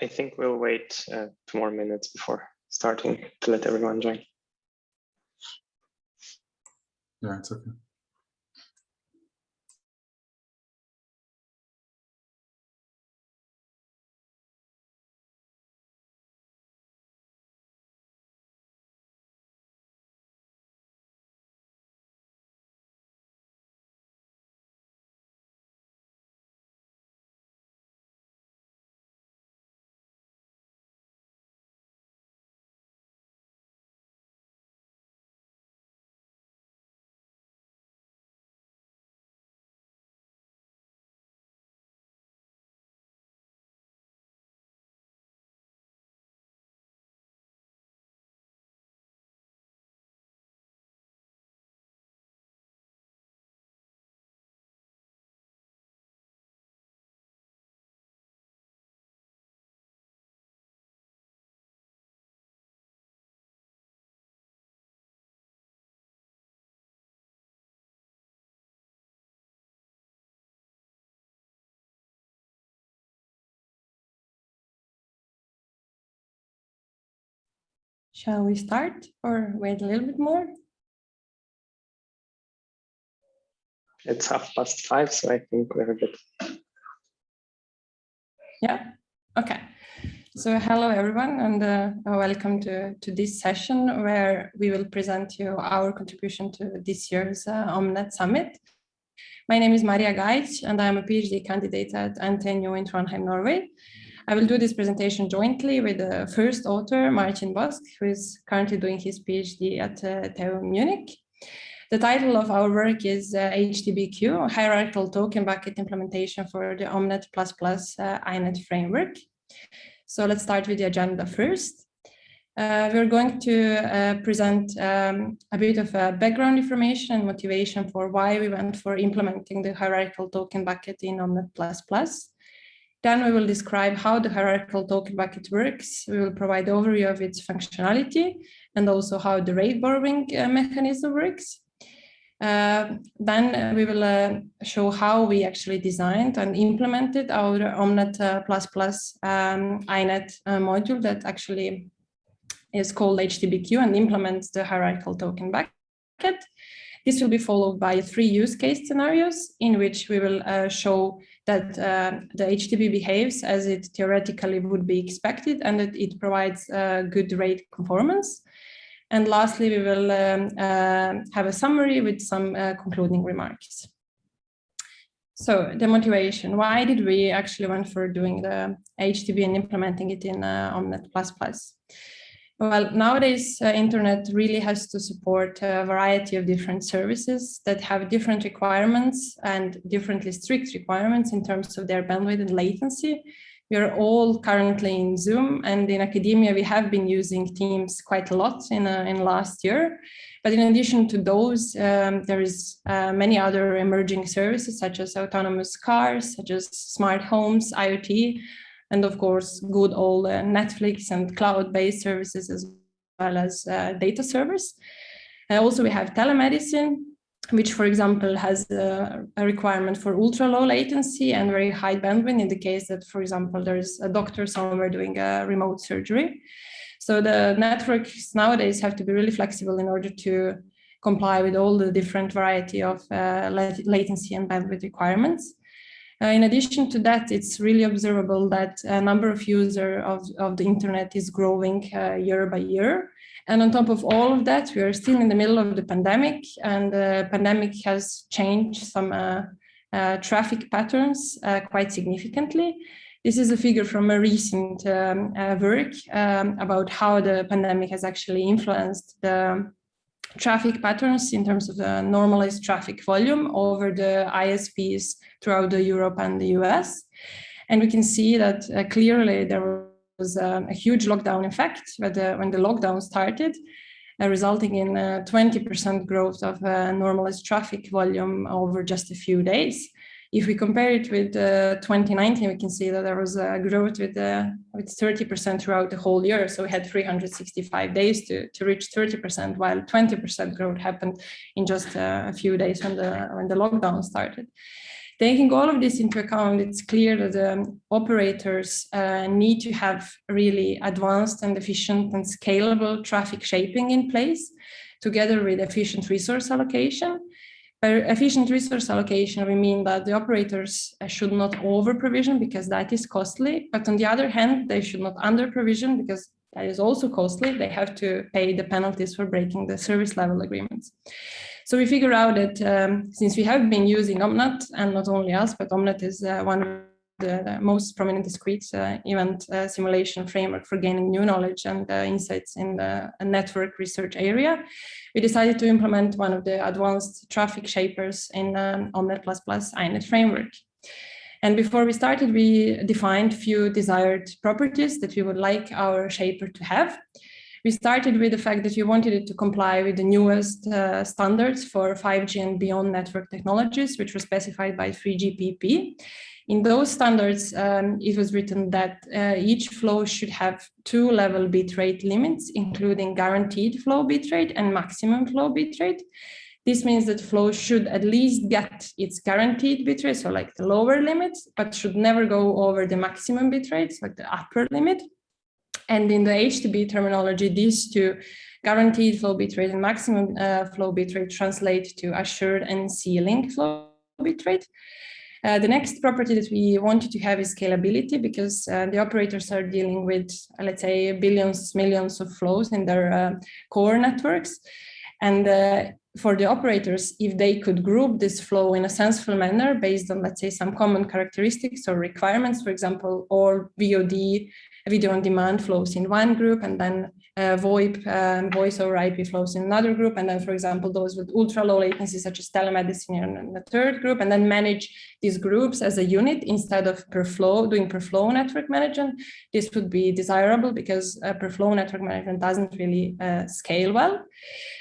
I think we'll wait uh, two more minutes before starting to let everyone join. Yeah, it's okay. Shall we start or wait a little bit more? It's half past five, so I think we're good. Yeah, okay. So hello everyone and uh, welcome to, to this session where we will present you our contribution to this year's uh, OMNET Summit. My name is Maria Gajic and I'm a PhD candidate at NTNU in Trondheim, Norway. I will do this presentation jointly with the first author, Martin Bosk, who is currently doing his PhD at uh, TU Munich. The title of our work is uh, HTBQ, Hierarchical Token Bucket Implementation for the OMNET++ uh, INET framework. So let's start with the agenda first. Uh, we're going to uh, present um, a bit of uh, background information and motivation for why we went for implementing the hierarchical token bucket in OMNET++. Then we will describe how the hierarchical token bucket works. We will provide overview of its functionality and also how the rate borrowing uh, mechanism works. Uh, then we will uh, show how we actually designed and implemented our Omnet uh, um, INET uh, module that actually is called HTBQ and implements the hierarchical token bucket. This will be followed by three use case scenarios in which we will uh, show that uh, the HTB behaves as it theoretically would be expected and that it provides uh, good rate conformance. And lastly, we will um, uh, have a summary with some uh, concluding remarks. So the motivation, why did we actually went for doing the HTB and implementing it in uh, Omnet++? Well, nowadays, uh, internet really has to support a variety of different services that have different requirements and differently strict requirements in terms of their bandwidth and latency. We are all currently in Zoom and in academia, we have been using Teams quite a lot in, uh, in last year. But in addition to those, um, there is uh, many other emerging services such as autonomous cars, such as smart homes, IoT, and of course, good old uh, Netflix and cloud-based services as well as uh, data servers. Uh, also, we have telemedicine, which, for example, has a, a requirement for ultra low latency and very high bandwidth in the case that, for example, there's a doctor somewhere doing a remote surgery. So the networks nowadays have to be really flexible in order to comply with all the different variety of uh, latency and bandwidth requirements. Uh, in addition to that, it's really observable that a number of users of, of the internet is growing uh, year by year. And on top of all of that, we are still in the middle of the pandemic and the pandemic has changed some uh, uh traffic patterns uh, quite significantly. This is a figure from a recent um, uh, work um, about how the pandemic has actually influenced the traffic patterns in terms of the normalized traffic volume over the ISPs throughout the Europe and the US. And we can see that uh, clearly there was uh, a huge lockdown effect when the, when the lockdown started, uh, resulting in 20% growth of uh, normalized traffic volume over just a few days. If we compare it with uh, 2019, we can see that there was a growth with uh, with 30% throughout the whole year. So we had 365 days to, to reach 30%, while 20% growth happened in just uh, a few days when the when the lockdown started. Taking all of this into account, it's clear that the operators uh, need to have really advanced and efficient and scalable traffic shaping in place, together with efficient resource allocation. By efficient resource allocation, we mean that the operators should not over provision because that is costly, but on the other hand, they should not under provision because that is also costly. They have to pay the penalties for breaking the service level agreements. So we figure out that um, since we have been using Omnet, and not only us, but Omnet is uh, one the, the, most prominent discrete uh, event uh, simulation framework for gaining new knowledge and uh, insights in the network research area, we decided to implement one of the advanced traffic shapers in um, Omnet++ INET framework. And before we started, we defined few desired properties that we would like our shaper to have. We started with the fact that we wanted it to comply with the newest uh, standards for 5G and beyond network technologies, which were specified by 3GPP. In those standards, um, it was written that uh, each flow should have two level bitrate limits, including guaranteed flow bitrate and maximum flow bitrate. This means that flow should at least get its guaranteed bitrate, so like the lower limit, but should never go over the maximum bitrate, like the upper limit. And in the HTB terminology, these two guaranteed flow bitrate and maximum uh, flow bitrate translate to assured and ceiling flow bitrate. Uh, the next property that we wanted to have is scalability because uh, the operators are dealing with, uh, let's say, billions, millions of flows in their uh, core networks. And uh, for the operators, if they could group this flow in a sensible manner based on, let's say, some common characteristics or requirements, for example, all VOD, video on demand flows in one group, and then uh, VoIP, um, voice over IP flows in another group, and then, for example, those with ultra low latency, such as telemedicine in the third group, and then manage these groups as a unit instead of per flow, doing per flow network management. This would be desirable because uh, per flow network management doesn't really uh, scale well.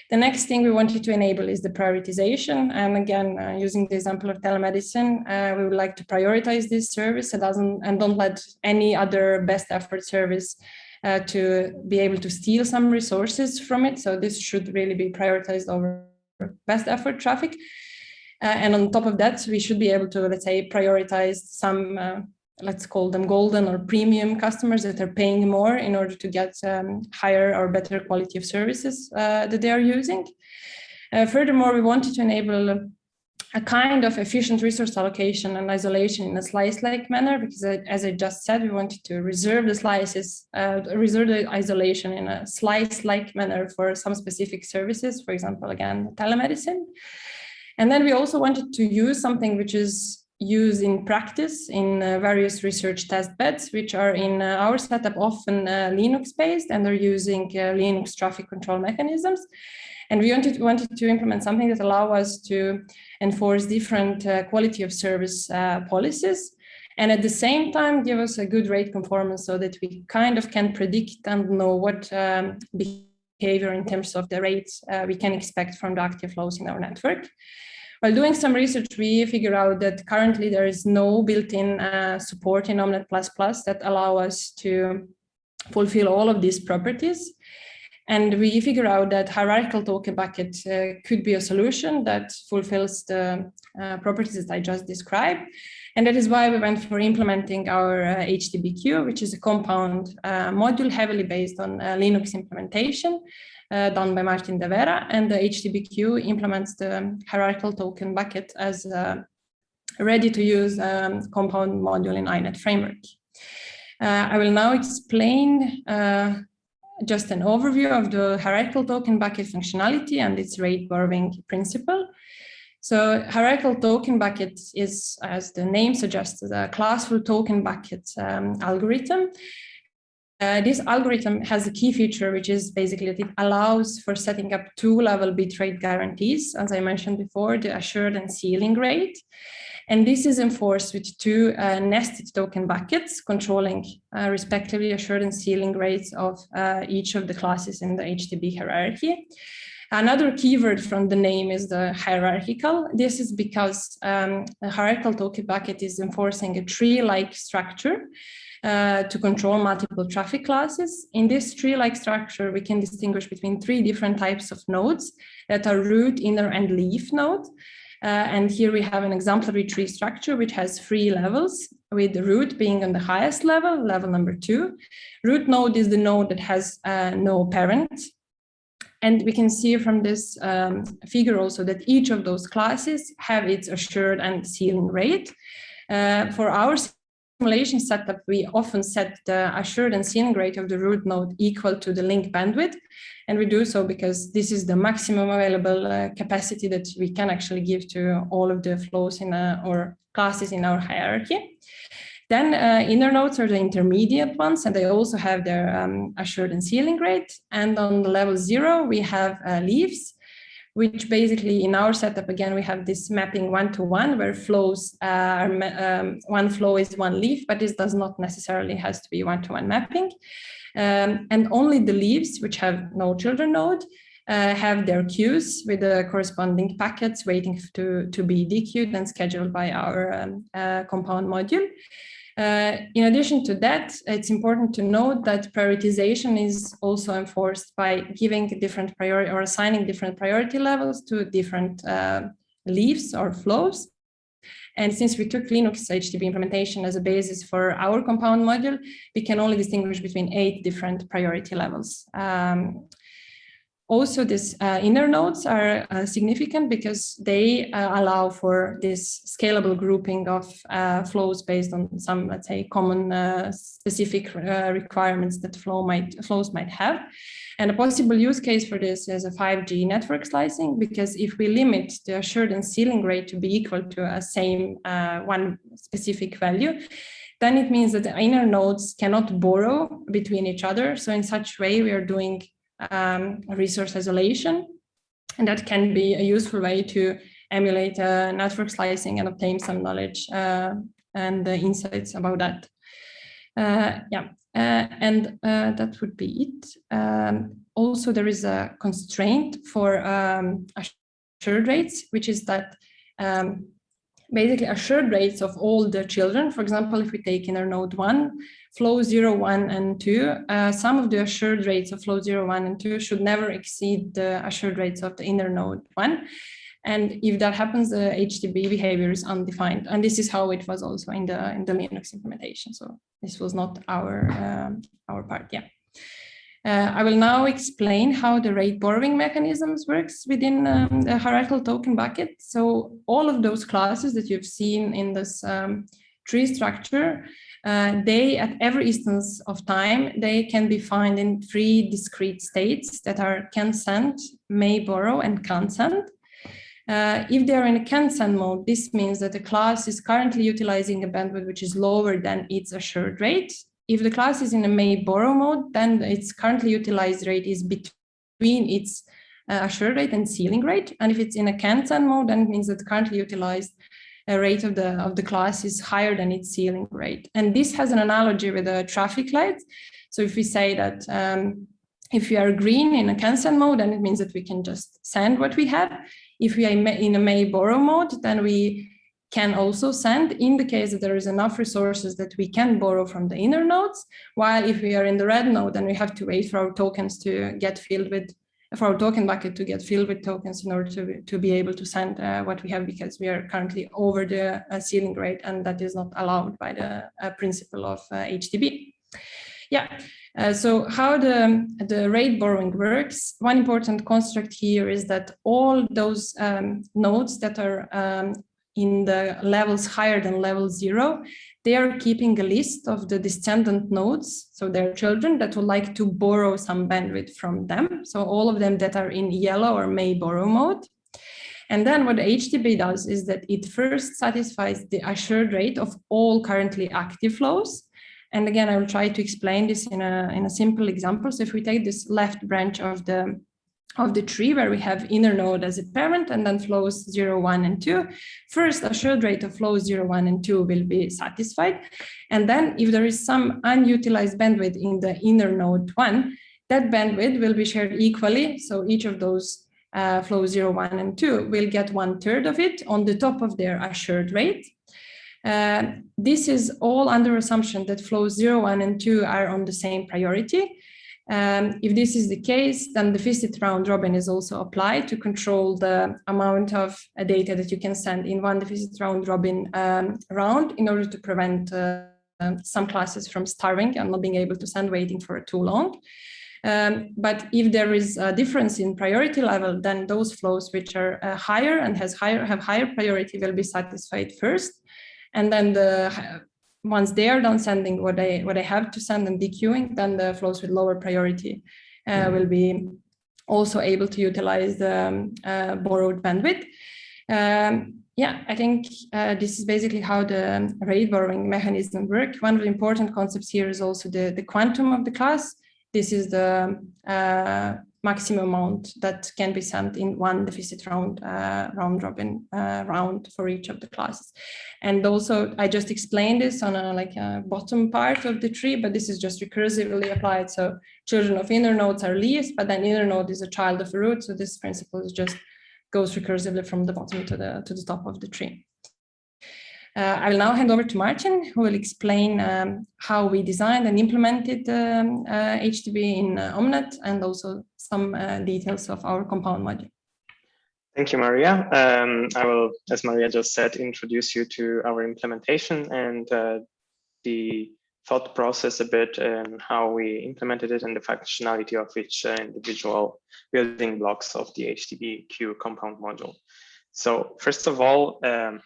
The next thing we wanted to enable is the prioritization. And again, uh, using the example of telemedicine, uh, we would like to prioritize this service and, doesn't, and don't let any other best effort service uh, to be able to steal some resources from it. So this should really be prioritized over best effort traffic. Uh, and on top of that, we should be able to, let's say, prioritize some uh, let's call them golden or premium customers that are paying more in order to get um, higher or better quality of services uh, that they are using. Uh, furthermore, we wanted to enable a, kind of efficient resource allocation and isolation in a slice-like manner, because uh, as I just said, we wanted to reserve the slices, uh, reserve the isolation in a slice-like manner for some specific services, for example, again, telemedicine. And then we also wanted to use something which is used in practice in uh, various research test beds, which are in uh, our setup often uh, Linux based and are using uh, Linux traffic control mechanisms. And we wanted, wanted to implement something that allow us to enforce different uh, quality of service uh, policies and at the same time give us a good rate conformance so that we kind of can predict and know what um, behavior in terms of the rates we can expect from the active flows in our network. While doing some research, we figure out that currently there is no built-in uh, support in Omnet++ that allow us to fulfill all of these properties. And we figure out that hierarchical token bucket uh, could be a solution that fulfills the uh, properties that I just described. And that is why we went for implementing our uh, HTBQ, which is a compound uh, module heavily based on uh, Linux implementation uh, done by Martin Devera, and the HTBQ implements the hierarchical token bucket as a ready-to-use um, compound module in INET framework. I will now explain just an overview of the hierarchical token bucket functionality and its rate borrowing principle. So hierarchical token bucket is, as the name suggests, a classful token bucket um, algorithm uh, this algorithm has a key feature, which is basically that it allows for setting up two-level bitrate guarantees, as I mentioned before, the assured and ceiling rate. And this is enforced with two uh, nested token buckets controlling uh, respectively assured and ceiling rates of uh, each of the classes in the HTB hierarchy. Another keyword from the name is the hierarchical. This is because um, the hierarchical token bucket is enforcing a tree-like structure uh, to control multiple traffic classes. In this tree-like structure, we can distinguish between three different types of nodes that are root, inner, and leaf node. Uh, and here we have an exemplary tree structure which has three levels with the root being on the highest level, level number two. Root node is the node that has uh, no parent. And we can see from this um, figure also that each of those classes have its assured and ceiling rate. Uh, for our simulation setup, we often set the assured and ceiling rate of the root node equal to the link bandwidth. And we do so because this is the maximum available uh, capacity that we can actually give to all of the flows in a, or classes in our hierarchy. Then uh, inner nodes are the intermediate ones, and they also have their um, assured and ceiling rate. And on the level zero, we have uh, leaves, which basically in our setup, again, we have this mapping one-to-one -one, where flows uh, are, um, one flow is one leaf, but this does not necessarily has to be one-to-one -one mapping. Um, and only the leaves, which have no children node, uh, have their queues with the corresponding packets waiting to, to be dequeued and scheduled by our um, uh, compound module. Uh, in addition to that, it's important to note that prioritization is also enforced by giving different priority or assigning different priority levels to different uh, leaves or flows. And since we took Linux HTB implementation as a basis for our compound module, we can only distinguish between eight different priority levels. Um, also, these uh, inner nodes are uh, significant because they uh, allow for this scalable grouping of uh, flows based on some, let's say, common uh, specific uh, requirements that flow might flows might have. And a possible use case for this is a 5G network slicing, because if we limit the assured and ceiling rate to be equal to a same one specific value, then it means that the inner nodes cannot borrow between each other. So in such way, we are doing um, resource isolation. And that can be a useful way to emulate uh, network slicing and obtain some knowledge uh, and insights about that. Uh, yeah, uh, and uh, that would be it. Um, also, there is a constraint for um, assured rates, which is that um, basically assured rates of all the children. For example, if we take inner node one, flow 0, 1, and 2, uh, some of the assured rates of flow 0, 1, and 2 should never exceed the assured rates of the inner node 1. And if that happens, the HTB behavior is undefined. And this is how it was also in the in the Linux implementation. So this was not our um, our part. Yeah. Uh, I will now explain how the rate borrowing mechanisms works within um, the hierarchical token bucket. So all of those classes that you've seen in this um, tree structure uh, they, at every instance of time, they can be found in three discrete states that are can send, may borrow, and can't send. Uh, if they are in a can send mode, this means that the class is currently utilizing a bandwidth which is lower than its assured rate. If the class is in a may borrow mode, then its currently utilized rate is between its uh, assured rate and ceiling rate. And if it's in a can send mode, then it means that currently utilized rate of the of the class is higher than its ceiling rate. And this has an analogy with the traffic lights. So if we say that um, if we are green in a can send mode, then it means that we can just send what we have. If we are in a may borrow mode, then we can also send in the case that there is enough resources that we can borrow from the inner nodes. While if we are in the red node, then we have to wait for our tokens to get filled with for our token bucket to get filled with tokens in order to, to be able to send uh, what we have because we are currently over the uh, ceiling rate and that is not allowed by the uh, principle of. Uh, yeah, uh, so how the, the rate borrowing works, one important construct here is that all those um, nodes that are um, in the levels higher than level zero, they are keeping a list of the descendant nodes, so their children that would like to borrow some bandwidth from them. So all of them that are in yellow or may borrow mode. And then what HTB does is that it first satisfies the assured rate of all currently active flows. And again, I will try to explain this in a, in a simple example. So if we take this left branch of the of the tree where we have inner node as a parent and then flows 0, 1, and 2. First, assured rate of flows 0, 1, and 2 will be satisfied. And then if there is some unutilized bandwidth in the inner node 1, that bandwidth will be shared equally. So each of those uh, flows 0, 1, and 2 will get one third of it on the top of their assured rate. Uh, this is all under assumption that flows 0, 1, and 2 are on the same priority. Um, if this is the case, then the deficit round robin is also applied to control the amount of uh, data that you can send in one deficit round robin um, round in order to prevent uh, um, some classes from starving and not being able to send waiting for too long. Um, but if there is a difference in priority level, then those flows which are uh, higher and has higher have higher priority will be satisfied first. And then the once they are done sending what they what they have to send and dequeuing, then the flows with lower priority uh, will be also able to utilize the um, uh, borrowed bandwidth. Um, yeah, I think uh, this is basically how the rate borrowing mechanism work. One of the important concepts here is also the, the quantum of the class. This is the uh, maximum amount that can be sent in one deficit round uh, round robin uh, round for each of the classes. And also, I just explained this on a like a bottom part of the tree, but this is just recursively applied. So children of inner nodes are leaves, but then inner node is a child of a root. So this principle is just goes recursively from the bottom to the to the top of the tree. Uh, I will now hand over to Martin, who will explain um, how we designed and implemented um, uh, HTB in uh, Omnet and also some uh, details of our compound module. Thank you, Maria. Um, I will, as Maria just said, introduce you to our implementation and uh, the thought process a bit and how we implemented it and the functionality of each uh, individual building blocks of the HTBQ compound module. So first of all, um,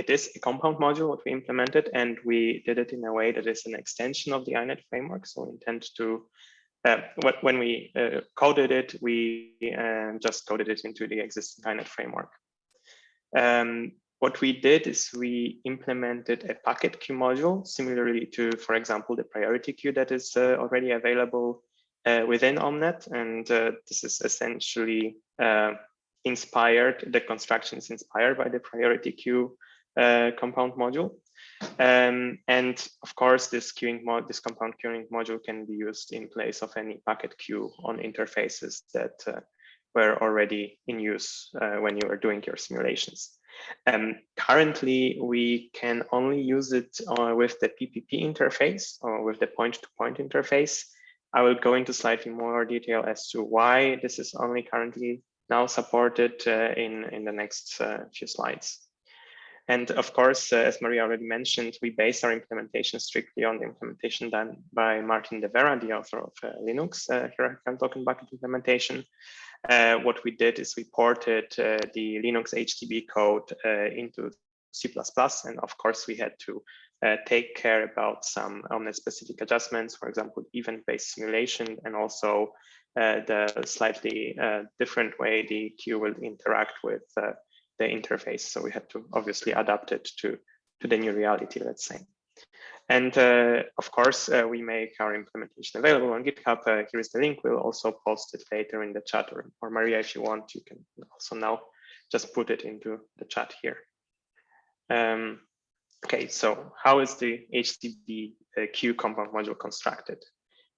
it is a compound module what we implemented and we did it in a way that is an extension of the INET framework. So we intend to, uh, when we uh, coded it, we um, just coded it into the existing INET framework. Um, what we did is we implemented a packet queue module similarly to, for example, the priority queue that is uh, already available uh, within Omnet. And uh, this is essentially uh, inspired, the construction is inspired by the priority queue uh, compound module. Um, and of course, this queuing mod, this compound queuing module can be used in place of any packet queue on interfaces that uh, were already in use uh, when you were doing your simulations. Um, currently, we can only use it uh, with the PPP interface or with the point-to-point -point interface. I will go into slightly more detail as to why this is only currently now supported uh, in, in the next uh, few slides. And of course, uh, as Maria already mentioned, we base our implementation strictly on the implementation done by Martin Devera, the author of uh, Linux, uh, hierarchical token bucket implementation. Uh, what we did is we ported uh, the Linux HTB code uh, into C++, and of course we had to uh, take care about some Omnet-specific adjustments, for example, event-based simulation, and also the slightly different way the queue will interact with the interface. So we had to obviously adapt it to, to the new reality, let's say. And uh, of course, uh, we make our implementation available on GitHub. Uh, here is the link. We'll also post it later in the chat or, or Maria, if you want, you can also now just put it into the chat here. Um, okay, so how is the HTB uh, compound module constructed?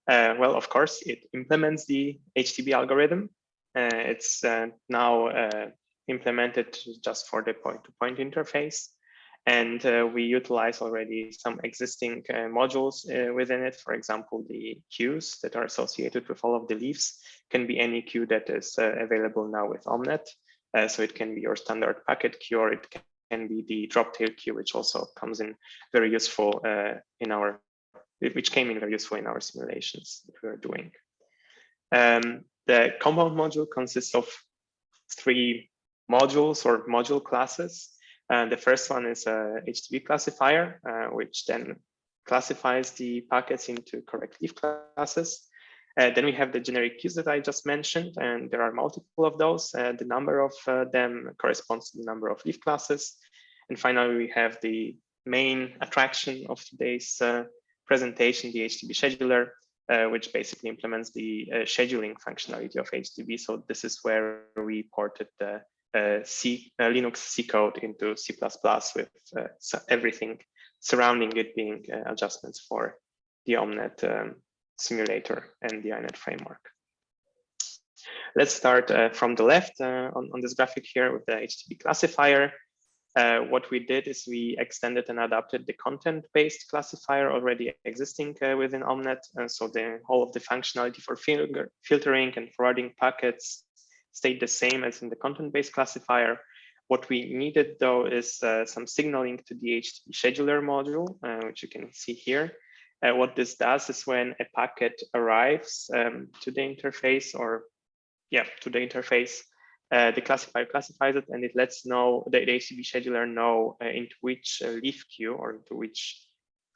Uh, well, of course, it implements the HTB algorithm. Uh, it's now implemented just for the point-to-point -point interface. And uh, we utilize already some existing uh, modules uh, within it. For example, the queues that are associated with all of the leaves can be any queue that is uh, available now with Omnet. Uh, so it can be your standard packet queue or it can be the drop-tail queue, which also comes in very useful uh, in our, which came in very useful in our simulations that we are doing. Um, the compound module consists of three modules or module classes. And the first one is a HTB classifier, uh, which then classifies the packets into correct leaf classes. Uh, then we have the generic queues that I just mentioned, and there are multiple of those. Uh, the number of uh, them corresponds to the number of leaf classes. And finally, we have the main attraction of today's uh, presentation, the HTB scheduler, uh, which basically implements the uh, scheduling functionality of HTB. So this is where we ported the C, uh, Linux C code into C++ with uh, everything surrounding it being adjustments for the Omnet um, simulator and the INET framework. Let's start uh, from the left uh, on, on, this graphic here with the HTB classifier. uh, what we did is we extended and adapted the content-based classifier already existing uh, within Omnet. And so the whole of the functionality for fil filtering and forwarding packets stayed the same as in the content-based classifier. What we needed though is uh, some signaling to the HTB scheduler module, uh, which you can see here. Uh, what this does is when a packet arrives um, to the interface or yeah, to the interface, uh, the classifier classifies it and it lets know the, the HTB scheduler know uh, into which uh, leaf queue or into which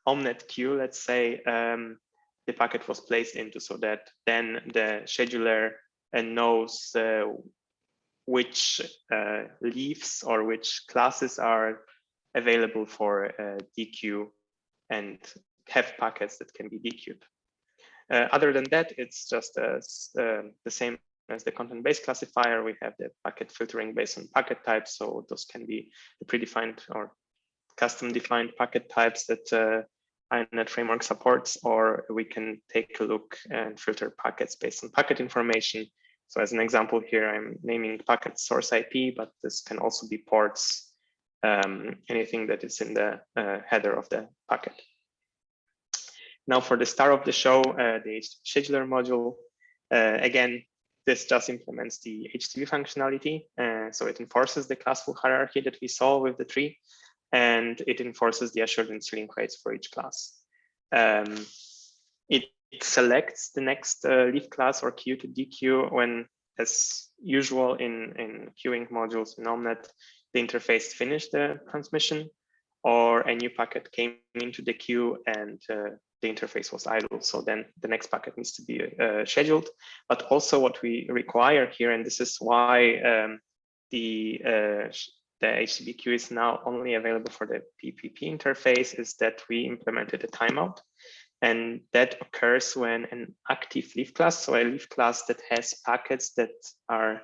Omnet queue, let's say, um, the packet was placed into so that then the scheduler uh, knows uh, which uh, leaves or which classes are available for DQ and have packets that can be dequeued. other than that, it's just as, the same as the content-based classifier, we have the packet filtering based on packet types. So those can be predefined or custom defined packet types that uh, INET framework supports, or we can take a look and filter packets based on packet information. So as an example here, I'm naming packet source IP, but this can also be ports, um, anything that is in the uh, header of the packet. Now for the star of the show, uh, the scheduler module. Uh, again, this just implements the HTB functionality. Uh, so it enforces the classful hierarchy that we saw with the tree, and it enforces the assurance link rates for each class. Um, it, it, selects the next uh, leaf class or queue to dequeue when, as usual in, in queuing modules in Omnet, the interface finished the transmission or a new packet came into the queue and uh, the interface was idle. So then the next packet needs to be uh, scheduled. But also what we require here, and this is why um, the uh, the HTB is now only available for the PPP interface, is that we implemented a timeout. And that occurs when an active leaf class, so a leaf class that has packets that are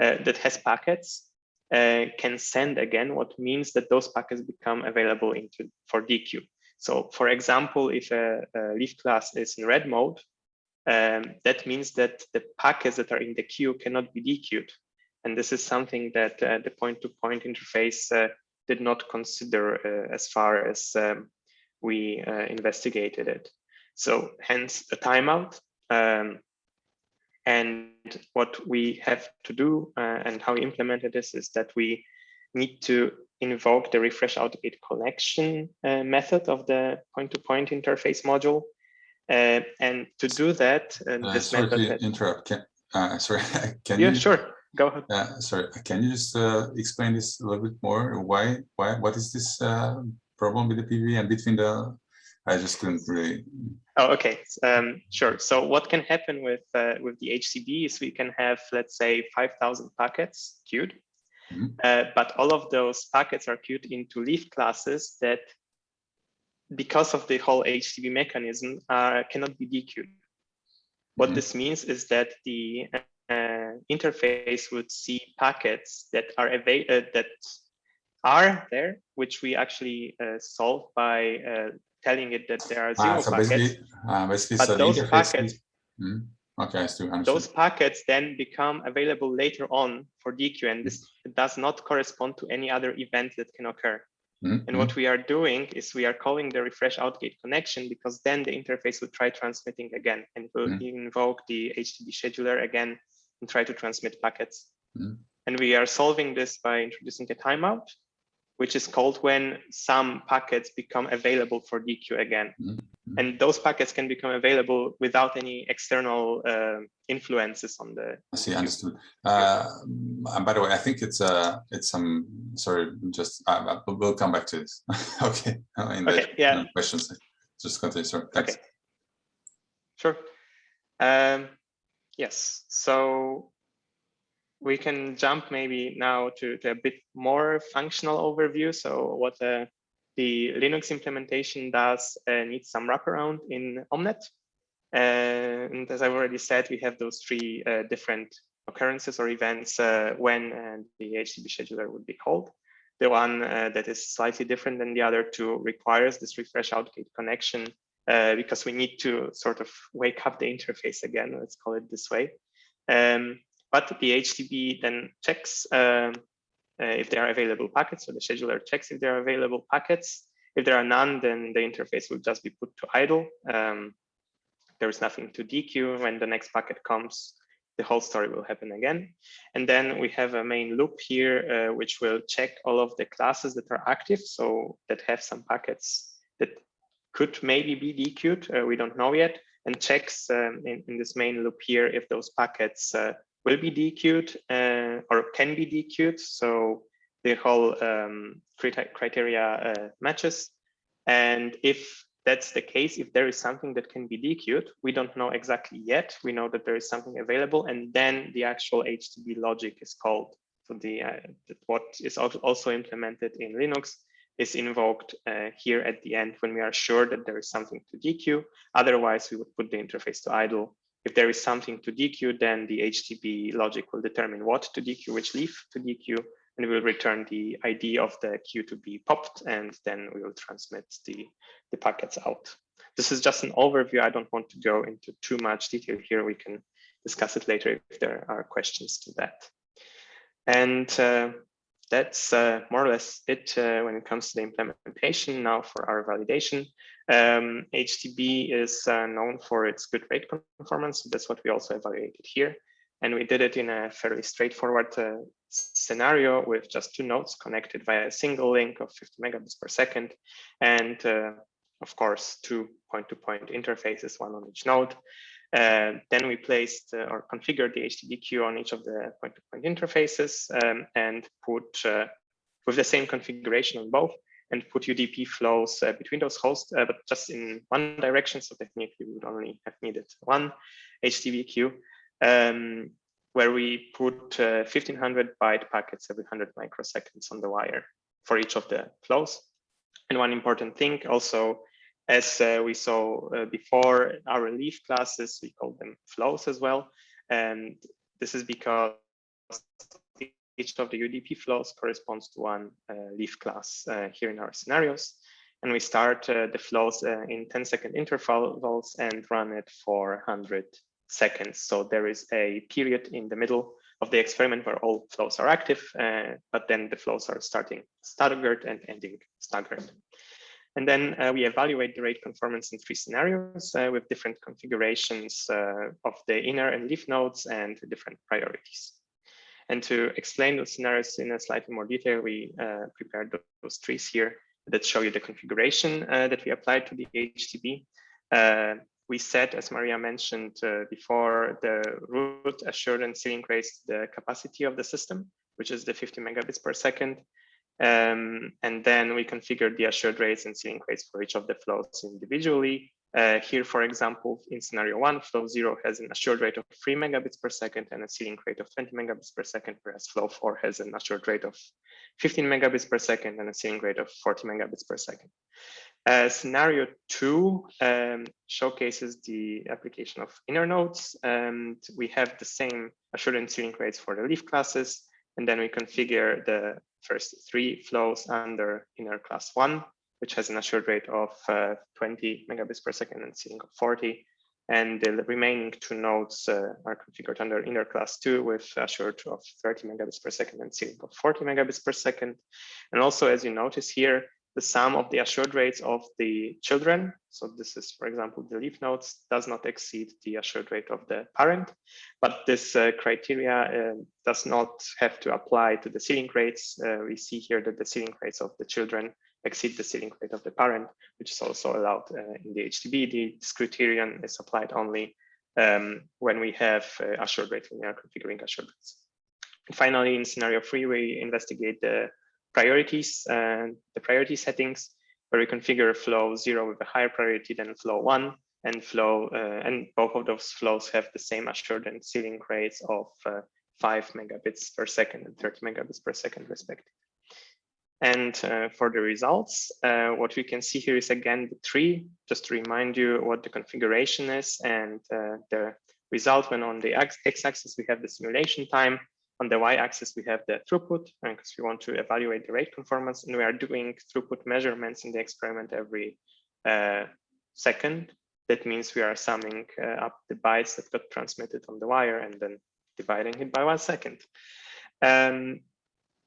uh, that has packets uh, can send again, what means that those packets become available into for dequeue. So for example, if a, a leaf class is in red mode, um, that means that the packets that are in the queue cannot be dequeued. And this is something that uh, the point-to-point -point interface uh, did not consider uh, as far as um, we uh, investigated it. So hence a timeout. Um, and what we have to do uh, and how we implemented this is that we need to invoke the refresh outgate connection uh, method of the point-to-point -point interface module. Uh, and to do that, uh, this sorry method to interrupt. Can, uh, sorry, can yeah, you? sure. Go ahead. Uh, sorry, can you just uh, explain this a little bit more? Why? Why? What is this problem with the PV and between the? I just couldn't really. Oh, okay. Um, sure. So what can happen with with the HTB is we can have, let's say, 5,000 packets queued Mm -hmm. uh, but all of those packets are queued into leaf classes that, because of the whole HTB mechanism, uh, cannot be dequeued. What mm -hmm. this means is that the uh, interface would see packets that are uh, that are there, which we actually uh, solve by uh, telling it that there are zero ah, so packets. Basically, basically but so those packets. Mm -hmm Okay. Those packets then become available later on for dequeue, and this does not correspond to any other event that can occur. Mm -hmm. And what we are doing is we are calling the refresh outgate connection because then the interface will try transmitting again and will mm -hmm. invoke the HTB scheduler again and try to transmit packets. Mm -hmm. And we are solving this by introducing a timeout which is called when some packets become available for dequeue again. Mm -hmm. And those packets can become available without any external uh, influences on the. I see, understood. Uh, by the way, I think it's uh, it's some. Sorry, just uh, we'll come back to this. okay. In the okay, yeah. questions, just continue. Sorry. Thanks. Okay. Sure. Um, yes. So we can jump maybe now to, to a bit more functional overview. So what uh, the Linux implementation does uh, needs some wraparound in Omnet. and as I've already said, we have those three uh, different occurrences or events uh, when uh, the HTB scheduler would be called. The one uh, that is slightly different than the other two requires this refresh outgate connection because we need to sort of wake up the interface again, let's call it this way. Um, but the HTB then checks um, uh, if there are available packets. So the scheduler checks if there are available packets. If there are none, then the interface will just be put to idle. Um, there is nothing to dequeue. When the next packet comes, the whole story will happen again. And then we have a main loop here, uh, which will check all of the classes that are active, so that have some packets that could maybe be dequeued, uh, we don't know yet, and checks um, in, in, this main loop here if those packets uh, will be dequeued uh, or can be dequeued. So the whole um, criteria uh, matches. And if that's the case, if there is something that can be dequeued, we don't know exactly yet. We know that there is something available, and then the actual HTB logic is called. So the uh, what is also implemented in Linux is invoked uh, here at the end when we are sure that there is something to dequeue. Otherwise, we would put the interface to idle. If there is something to dequeue, then the HTB logic will determine what to dequeue, which leaf to dequeue, and we will return the ID of the queue to be popped, and then we will transmit the, the packets out. This is just an overview. I don't want to go into too much detail here. We can discuss it later if there are questions to that. And uh, that's uh, more or less it uh, when it comes to the implementation. Now for our validation, um, HTB is uh, known for its good rate conformance. So that's what we also evaluated here. And we did it in a fairly straightforward uh, scenario with just two nodes connected via a single link of 50 megabits per second. And uh, of course, two point-to-point -point interfaces, one on each node. Uh, then we placed uh, or configured the HTB queue on each of the point-to-point -point interfaces um, and put uh, with the same configuration on both and put UDP flows uh, between those hosts, uh, but just in one direction. So technically we would only have needed one HTB queue um, where we put uh, 1500 byte packets every 100 microseconds on the wire for each of the flows. And one important thing also, as uh, we saw uh, before, our leaf classes, we call them flows as well. And this is because each of the UDP flows corresponds to one uh, leaf class uh, here in our scenarios. And we start uh, the flows in 10 second intervals and run it for 100 seconds. So there is a period in the middle of the experiment where all flows are active, uh, but then the flows are starting staggered and ending staggered. And then uh, we evaluate the rate conformance in three scenarios uh, with different configurations of the inner and leaf nodes and different priorities. And to explain those scenarios in a slightly more detail, we uh, prepared those trees here that show you the configuration uh, that we applied to the HTB we set, as Maria mentioned uh, before, the root assurance ceiling raise the capacity of the system, which is the 50 megabits per second. Um, and then we configured the assured rates and ceiling rates for each of the flows individually. Uh, here, for example, in scenario one, flow zero has an assured rate of three megabits per second and a ceiling rate of 20 megabits per second, whereas flow four has an assured rate of 15 megabits per second and a ceiling rate of 40 megabits per second. Uh, scenario two um, showcases the application of inner nodes. And we have the same assurance ceiling rates for the leaf classes. And then we configure the first three flows under inner class one, which has an assured rate of uh, 20 megabits per second and ceiling of 40. And the remaining two nodes uh, are configured under inner class two with assured of 30 megabits per second and ceiling of 40 megabits per second. And also, as you notice here, the sum of the assured rates of the children. So this is, for example, the leaf nodes does not exceed the assured rate of the parent, but this uh, criteria uh, does not have to apply to the ceiling rates. Uh, we see here that the ceiling rates of the children exceed the ceiling rate of the parent, which is also allowed uh, in the HTB. The, this criterion is applied only um, when we have uh, assured rates, when we are configuring assured rates. And finally, in scenario three, we investigate the priorities and the priority settings where we configure flow zero with a higher priority than flow one and flow uh, and both of those flows have the same assured and ceiling rates of uh, 5 megabits per second and 30 megabits per second respectively. And uh, for the results, uh, what we can see here is again the tree, just to remind you what the configuration is and uh, the result when on the x-axis we have the simulation time on the y-axis, we have the throughput because we want to evaluate the rate conformance and we are doing throughput measurements in the experiment every uh, second. That means we are summing uh, up the bytes that got transmitted on the wire and then dividing it by one second. Um,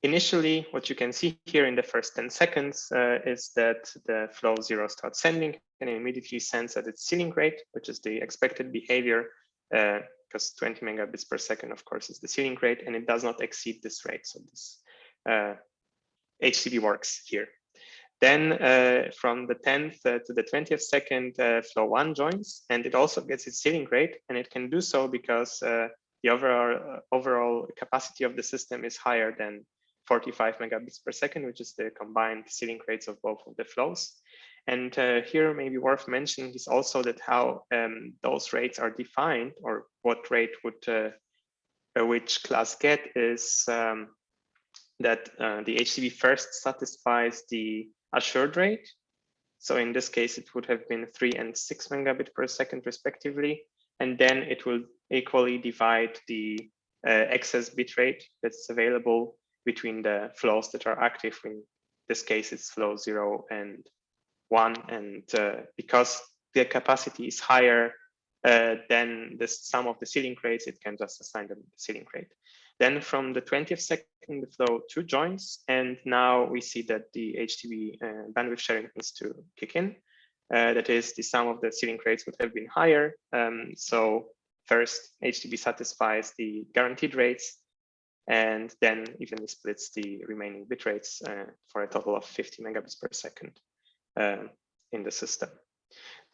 initially, what you can see here in the first 10 seconds uh, is that the flow zero starts sending and immediately sends at its ceiling rate, which is the expected behavior, because uh, 20 megabits per second, of course, is the ceiling rate, and it does not exceed this rate. So this uh, HTB works here. Then uh, from the 10th uh, to the 20th second, uh, flow one joins, and it also gets its ceiling rate, and it can do so because uh, the overall uh, overall capacity of the system is higher than 45 megabits per second, which is the combined ceiling rates of both of the flows. And uh, here maybe worth mentioning is also that how um, those rates are defined or what rate would which class get is um, that the HTB first satisfies the assured rate. So in this case, it would have been three and six megabit per second respectively. And then it will equally divide the uh, excess bit rate that's available between the flows that are active. In this case, it's flow zero and one. And uh, because the capacity is higher uh, than the sum of the ceiling rates, it can just assign them the ceiling rate. Then from the 20th second, the flow two joins, and now we see that the HTB uh, bandwidth sharing needs to kick in. Uh, that is, the sum of the ceiling rates would have been higher. Um, so first, HTB satisfies the guaranteed rates, and then evenly splits the remaining bit rates uh, for a total of 50 megabits per second uh, in the system.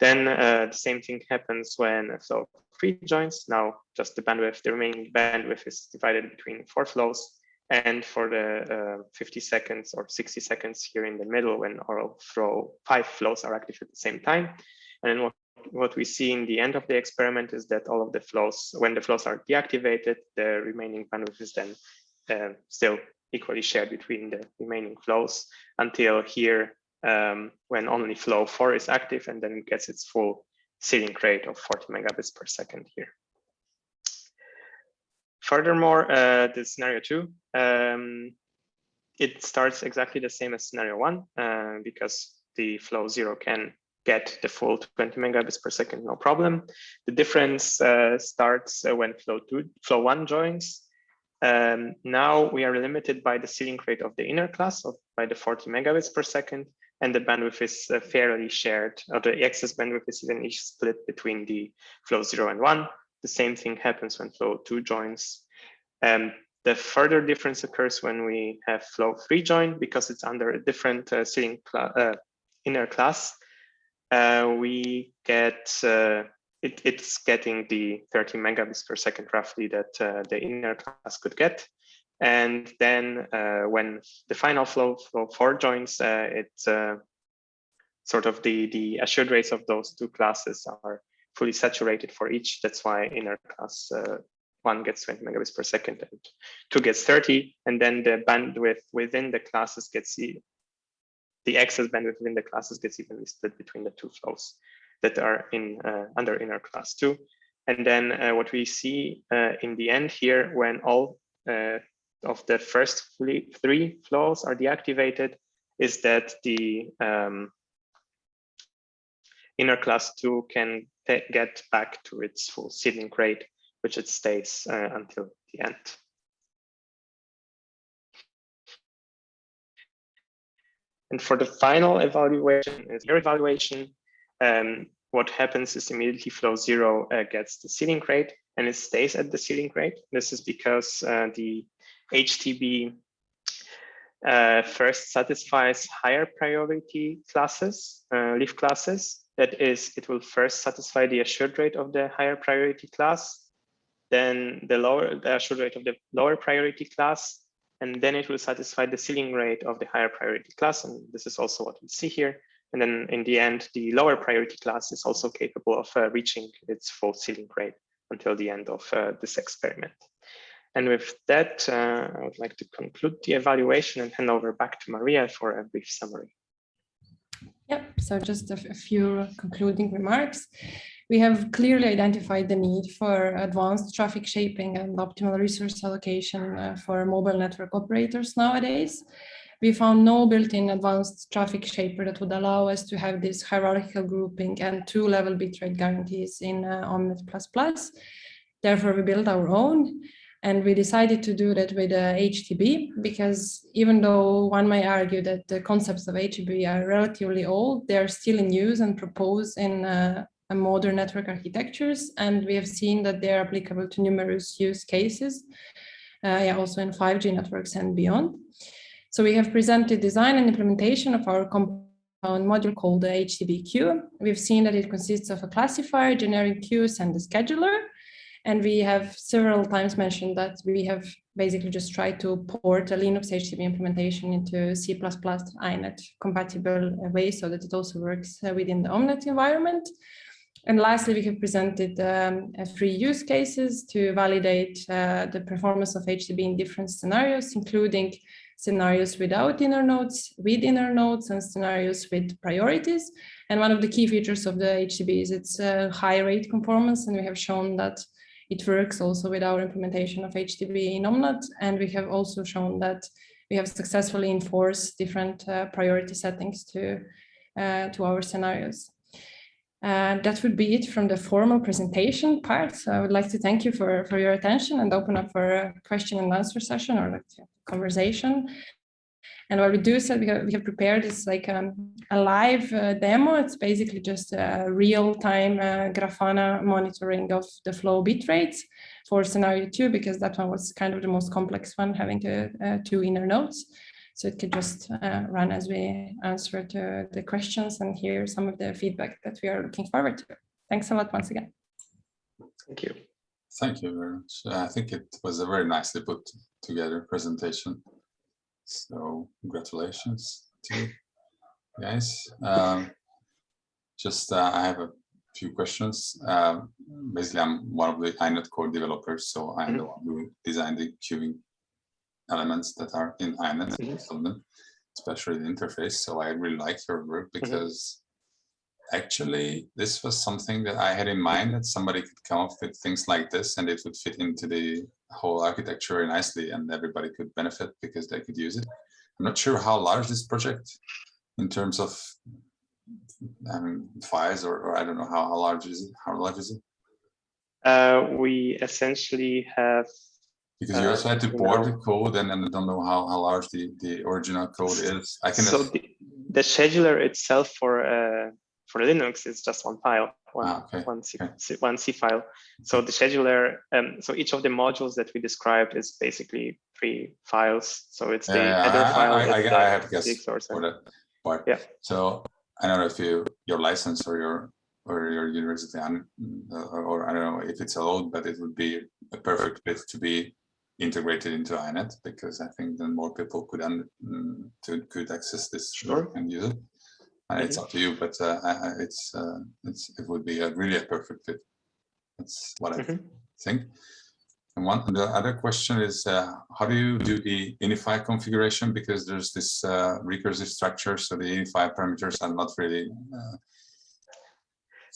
Then uh, the same thing happens when flow three joins. Now just the bandwidth, the remaining bandwidth is divided between four flows. And for the uh, 50 seconds or 60 seconds here in the middle, when all flow five flows are active at the same time. And then what, what we see in the end of the experiment is that all of the flows, when the flows are deactivated, the remaining bandwidth is then uh, still equally shared between the remaining flows until here um, when only flow 4 is active and then it gets its full ceiling rate of 40 megabits per second here. Furthermore, uh, the scenario 2, um, it starts exactly the same as scenario 1 uh, because the flow 0 can get the full 20 megabits per second, no problem. The difference uh, starts uh, when flow 2, flow 1 joins. Um, now we are limited by the ceiling rate of the inner class of by the 40 megabits per second and the bandwidth is uh, fairly shared, or the excess bandwidth is evenly split between the flow zero and one. The same thing happens when flow two joins. Um, the further difference occurs when we have flow three join because it's under a different uh, ceiling cl uh, inner class. Uh, we get uh, it, it's getting the 30 megabits per second roughly that uh, the inner class could get. And then uh, when the final flow, flow four joins, uh, it's uh, sort of the, the assured rates of those two classes are fully saturated for each. That's why inner class one gets 20 megabits per second and two gets 30. And then the bandwidth within the classes gets the, excess bandwidth within the classes gets evenly split between the two flows that are in uh, under inner class two. And then uh, what we see in the end here, when all of the first three flows are deactivated is that the um, inner class 2 can get back to its full ceiling rate, which it stays uh, until the end. And for the final evaluation, your evaluation, um, what happens is immediately flow zero uh, gets the ceiling rate and it stays at the ceiling rate. This is because uh, the HTB uh, first satisfies higher priority classes, uh, leaf classes. That is, it will first satisfy the assured rate of the higher priority class, then the lower the assured rate of the lower priority class, and then it will satisfy the ceiling rate of the higher priority class. And this is also what we see here. And then in the end, the lower priority class is also capable of uh, reaching its full ceiling rate until the end of uh, this experiment. And with that, uh, I would like to conclude the evaluation and hand over back to Maria for a brief summary. Yeah, so just a, a few concluding remarks. We have clearly identified the need for advanced traffic shaping and optimal resource allocation uh, for mobile network operators nowadays. We found no built-in advanced traffic shaper that would allow us to have this hierarchical grouping and two-level bitrate guarantees in uh, Omnet++. Therefore, we built our own. And we decided to do that with uh, HTB because even though one may argue that the concepts of HTB are relatively old, they are still in use and proposed in uh, modern network architectures. And we have seen that they are applicable to numerous use cases, uh, yeah, also in 5G networks and beyond. So we have presented design and implementation of our compound module called the HTB queue. We've seen that it consists of a classifier, generic queues, and a scheduler. And we have several times mentioned that we have basically just tried to port a Linux HTB implementation into C++ INET compatible way so that it also works uh, within the Omnet environment. And lastly, we have presented um, three use cases to validate uh, the performance of HTB in different scenarios, including scenarios without inner nodes, with inner nodes, and scenarios with priorities. And one of the key features of the HTB is its uh, high rate conformance, and we have shown that it works also with our implementation of HTB in Omnet, and we have also shown that we have successfully enforced different uh, priority settings to, uh, to our scenarios. Uh, that would be it from the formal presentation part. So I would like to thank you for, for your attention and open up for a question and answer session or like conversation. And what we do is that we have, we have prepared is like um, a live uh, demo. It's basically just a real-time uh, Grafana monitoring of the flow bit rates for scenario two, because that one was kind of the most complex one, having the uh, two inner nodes. So it could just uh, run as we answer to the questions and hear some of the feedback that we are looking forward to. Thanks a lot once again. Thank you. Thank you very much. I think it was a very nicely put together presentation. So congratulations to you guys. Um, just uh, I have a few questions. Uh, basically, I'm one of the INET core developers, so I'm mm -hmm. the one who designed the queuing elements that are in INET, mm -hmm. especially the interface. So I really like your work mm-hmm. because mm -hmm. actually this was something that I had in mind that somebody could come up with things like this and it would fit into the whole architecture very nicely and everybody could benefit because they could use it. I'm not sure how large this project in terms of I mean, files or, or I don't know how, how large is it? How large is it? Uh, we essentially have because you also had to port the code and, and I don't know how, how large the, the original code is. I can so the, the scheduler itself for uh, for Linux is just one file, one, ah, okay. one, C, okay. one C file. So the scheduler, um, so each of the modules that we described is basically three files. So it's the yeah, header I, file. I, I, I have guessed source for that part. Yeah. So I don't know if you your license or your or your university or, or I don't know if it's allowed, but it would be a perfect fit to be integrated into INET because I think then more people could mm, to, could access this sure. and use it and it's up to you, but uh, it's uh, it's it would be a really a perfect fit. That's what I mm -hmm. think. And one the other question is uh, how do you do the ini file configuration because there's this uh, recursive structure, so the ini file parameters are not really uh,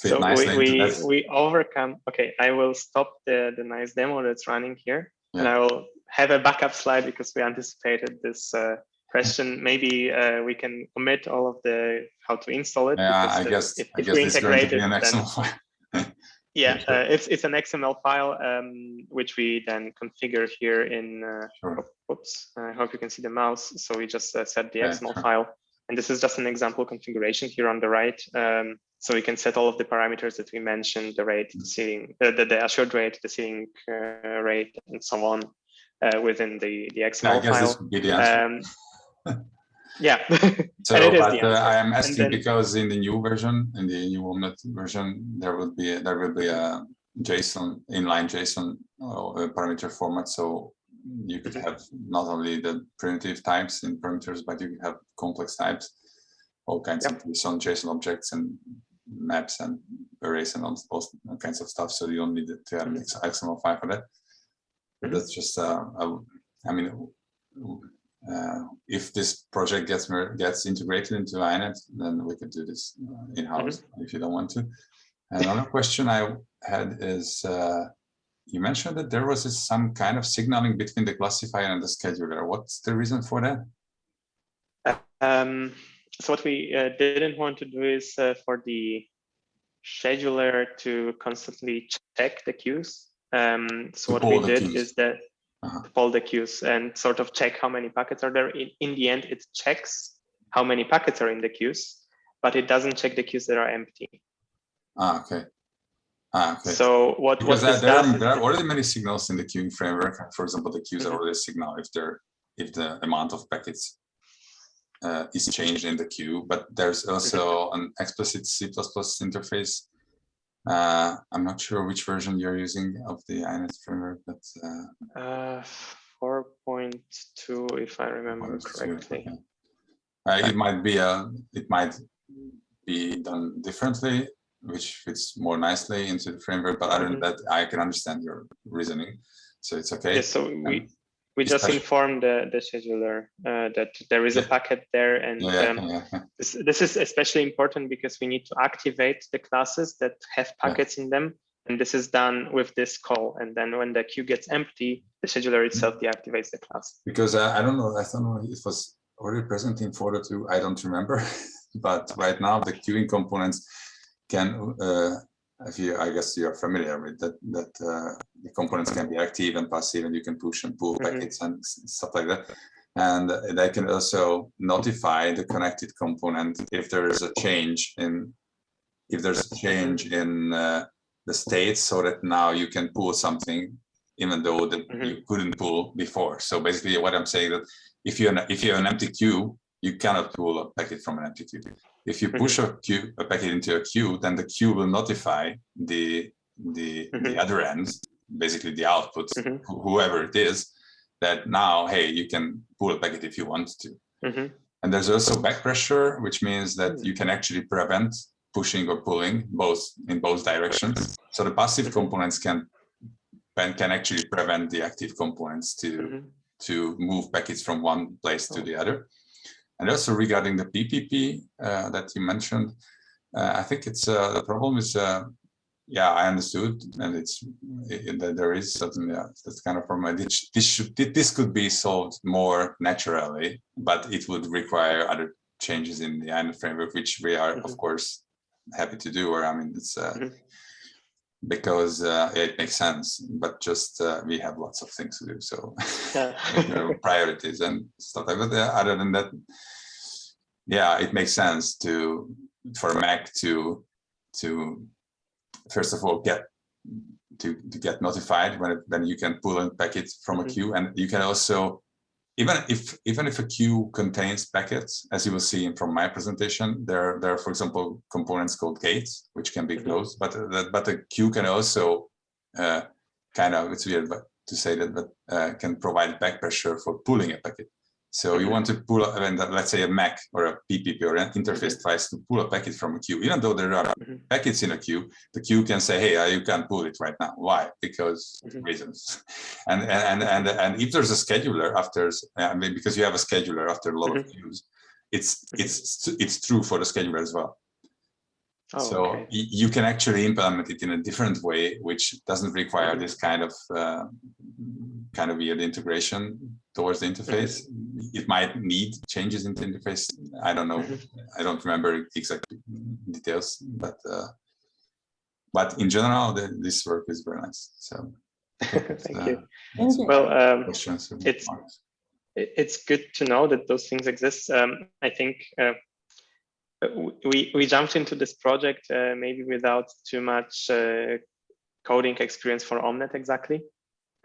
so. We we, we overcome. Okay, I will stop the the nice demo that's running here, yeah. and I will have a backup slide because we anticipated this uh, question, maybe uh, we can omit all of the how to install it. Yeah, I guess, if, I if guess it's going to be an XML file. yeah, uh, it's, it's an XML file, um, which we then configure here in, uh, sure. oops, I hope you can see the mouse. So we just uh, set the yeah, XML sure. file. And this is just an example configuration here on the right. Um, so we can set all of the parameters that we mentioned, the rate, the seeing, uh, the, the assured rate, the seeing uh, rate, and so on uh, within the, the XML yeah, file. Um, yeah. so, but uh, I am asking then, because in the new version, in the new Omnet version, there will be a, there will be a JSON inline JSON uh, parameter format. So you could have not only the primitive types in parameters, but you can have complex types, all kinds yep. of JSON, JSON objects and maps and arrays and all, all kinds of stuff. So you don't need to have an XML file for that. Mm -hmm. That's just, uh, a, I mean, uh, if this project gets gets integrated into INET, then we could do this uh, in-house mm -hmm. if you don't want to. Another question I had is, uh, you mentioned that there was some kind of signaling between the classifier and the scheduler. What's the reason for that? Um, so what we uh, didn't want to do is uh, for the scheduler to constantly check the queues. Um, so what we did is that Uh-huh. to poll the queues and sort of check how many packets are there. In, in the end, it checks how many packets are in the queues, but it doesn't check the queues that are empty. Ah, okay. Ah, okay. So what, what because this there, there, are, there are already many signals in the queuing framework. For example, the queues Mhm. are already signal if they're if the amount of packets uh, is changed in the queue. But there's also an explicit C++ interface. Uh, I'm not sure which version you're using of the INET framework, but uh, uh, 4.2, if I remember correctly. okay. Uh, it might be a it might be done differently, which fits more nicely into the framework. But other than Mhm. that, I can understand your reasoning, so it's okay. Yes, so we we just special. inform the the scheduler uh, that there is a packet there, and Yeah, yeah, um, yeah, yeah. this, this is especially important because we need to activate the classes that have packets in them, and this is done with this call. And then when the queue gets empty, the scheduler itself deactivates the class. because uh, I don't know, I don't know if it was already present in Photo 2, I don't remember. but right now the queuing components can, uh, if you, I guess you're familiar with that, that uh, the components can be active and passive and you can push and pull Mhm. packets and stuff like that. And they can also notify the connected component if there is a change in, if there's a change in uh, the state so that now you can pull something even though the, Mhm. you couldn't pull before. So basically what I'm saying that if you're if you have an empty queue, you cannot pull a packet from an empty queue. If you push a queue a packet into a queue, then the queue will notify the the the Mhm. other end, basically the output, Mhm. wh- whoever it is, that now hey you can pull a packet if you want to. And there's also back pressure, which means that Hmm. you can actually prevent pushing or pulling both in both directions. So the passive components can can can actually prevent the active components to Mhm. to move packets from one place to Oh. the other. And also regarding the PPP uh, that you mentioned, uh, I think it's uh, the problem is, uh, yeah, I understood, and it's it, that there is something yeah, that's kind of problem. This, this should this could be solved more naturally, but it would require other changes in the INET framework, which we are of Mhm. course happy to do. Or I mean, it's uh, Mhm. Because uh, it makes sense, but just uh, we have lots of things to do. So you know, priorities and stuff like that. But, uh, other than that, yeah, it makes sense to for MAC to to first of all get to, to get notified when it, when you can pull in packets from a Mhm. queue, and you can also even if even if a queue contains packets, as you will see from my presentation, there there are for example components called gates which can be Mhm. closed, but that but the queue can also uh, kind of it's weird but to say that but uh, can provide back pressure for pulling a packet. So you want to pull, let's say a MAC or a PPP or an interface tries to pull a packet from a queue, even though there are Mhm. packets in a queue, the queue can say, hey, you can't pull it right now. Why? Because Mhm. reasons. And, and, and, and if there's a scheduler after, I mean, because you have a scheduler after a lot of queues, it's, it's, it's true for the scheduler as well. Oh, so okay. you can actually implement it in a different way, which doesn't require Mhm. this kind of uh, kind of weird integration towards the interface. It might need changes in the interface. I don't know. Mhm. I don't remember exact details, but uh, but in general, the, this work is very nice. So Thank you. Thank you. Well, um, it's- it's good to know that those things exist. Um, I think uh, w- we we jumped into this project uh, maybe without too much uh, coding experience for Omnet exactly,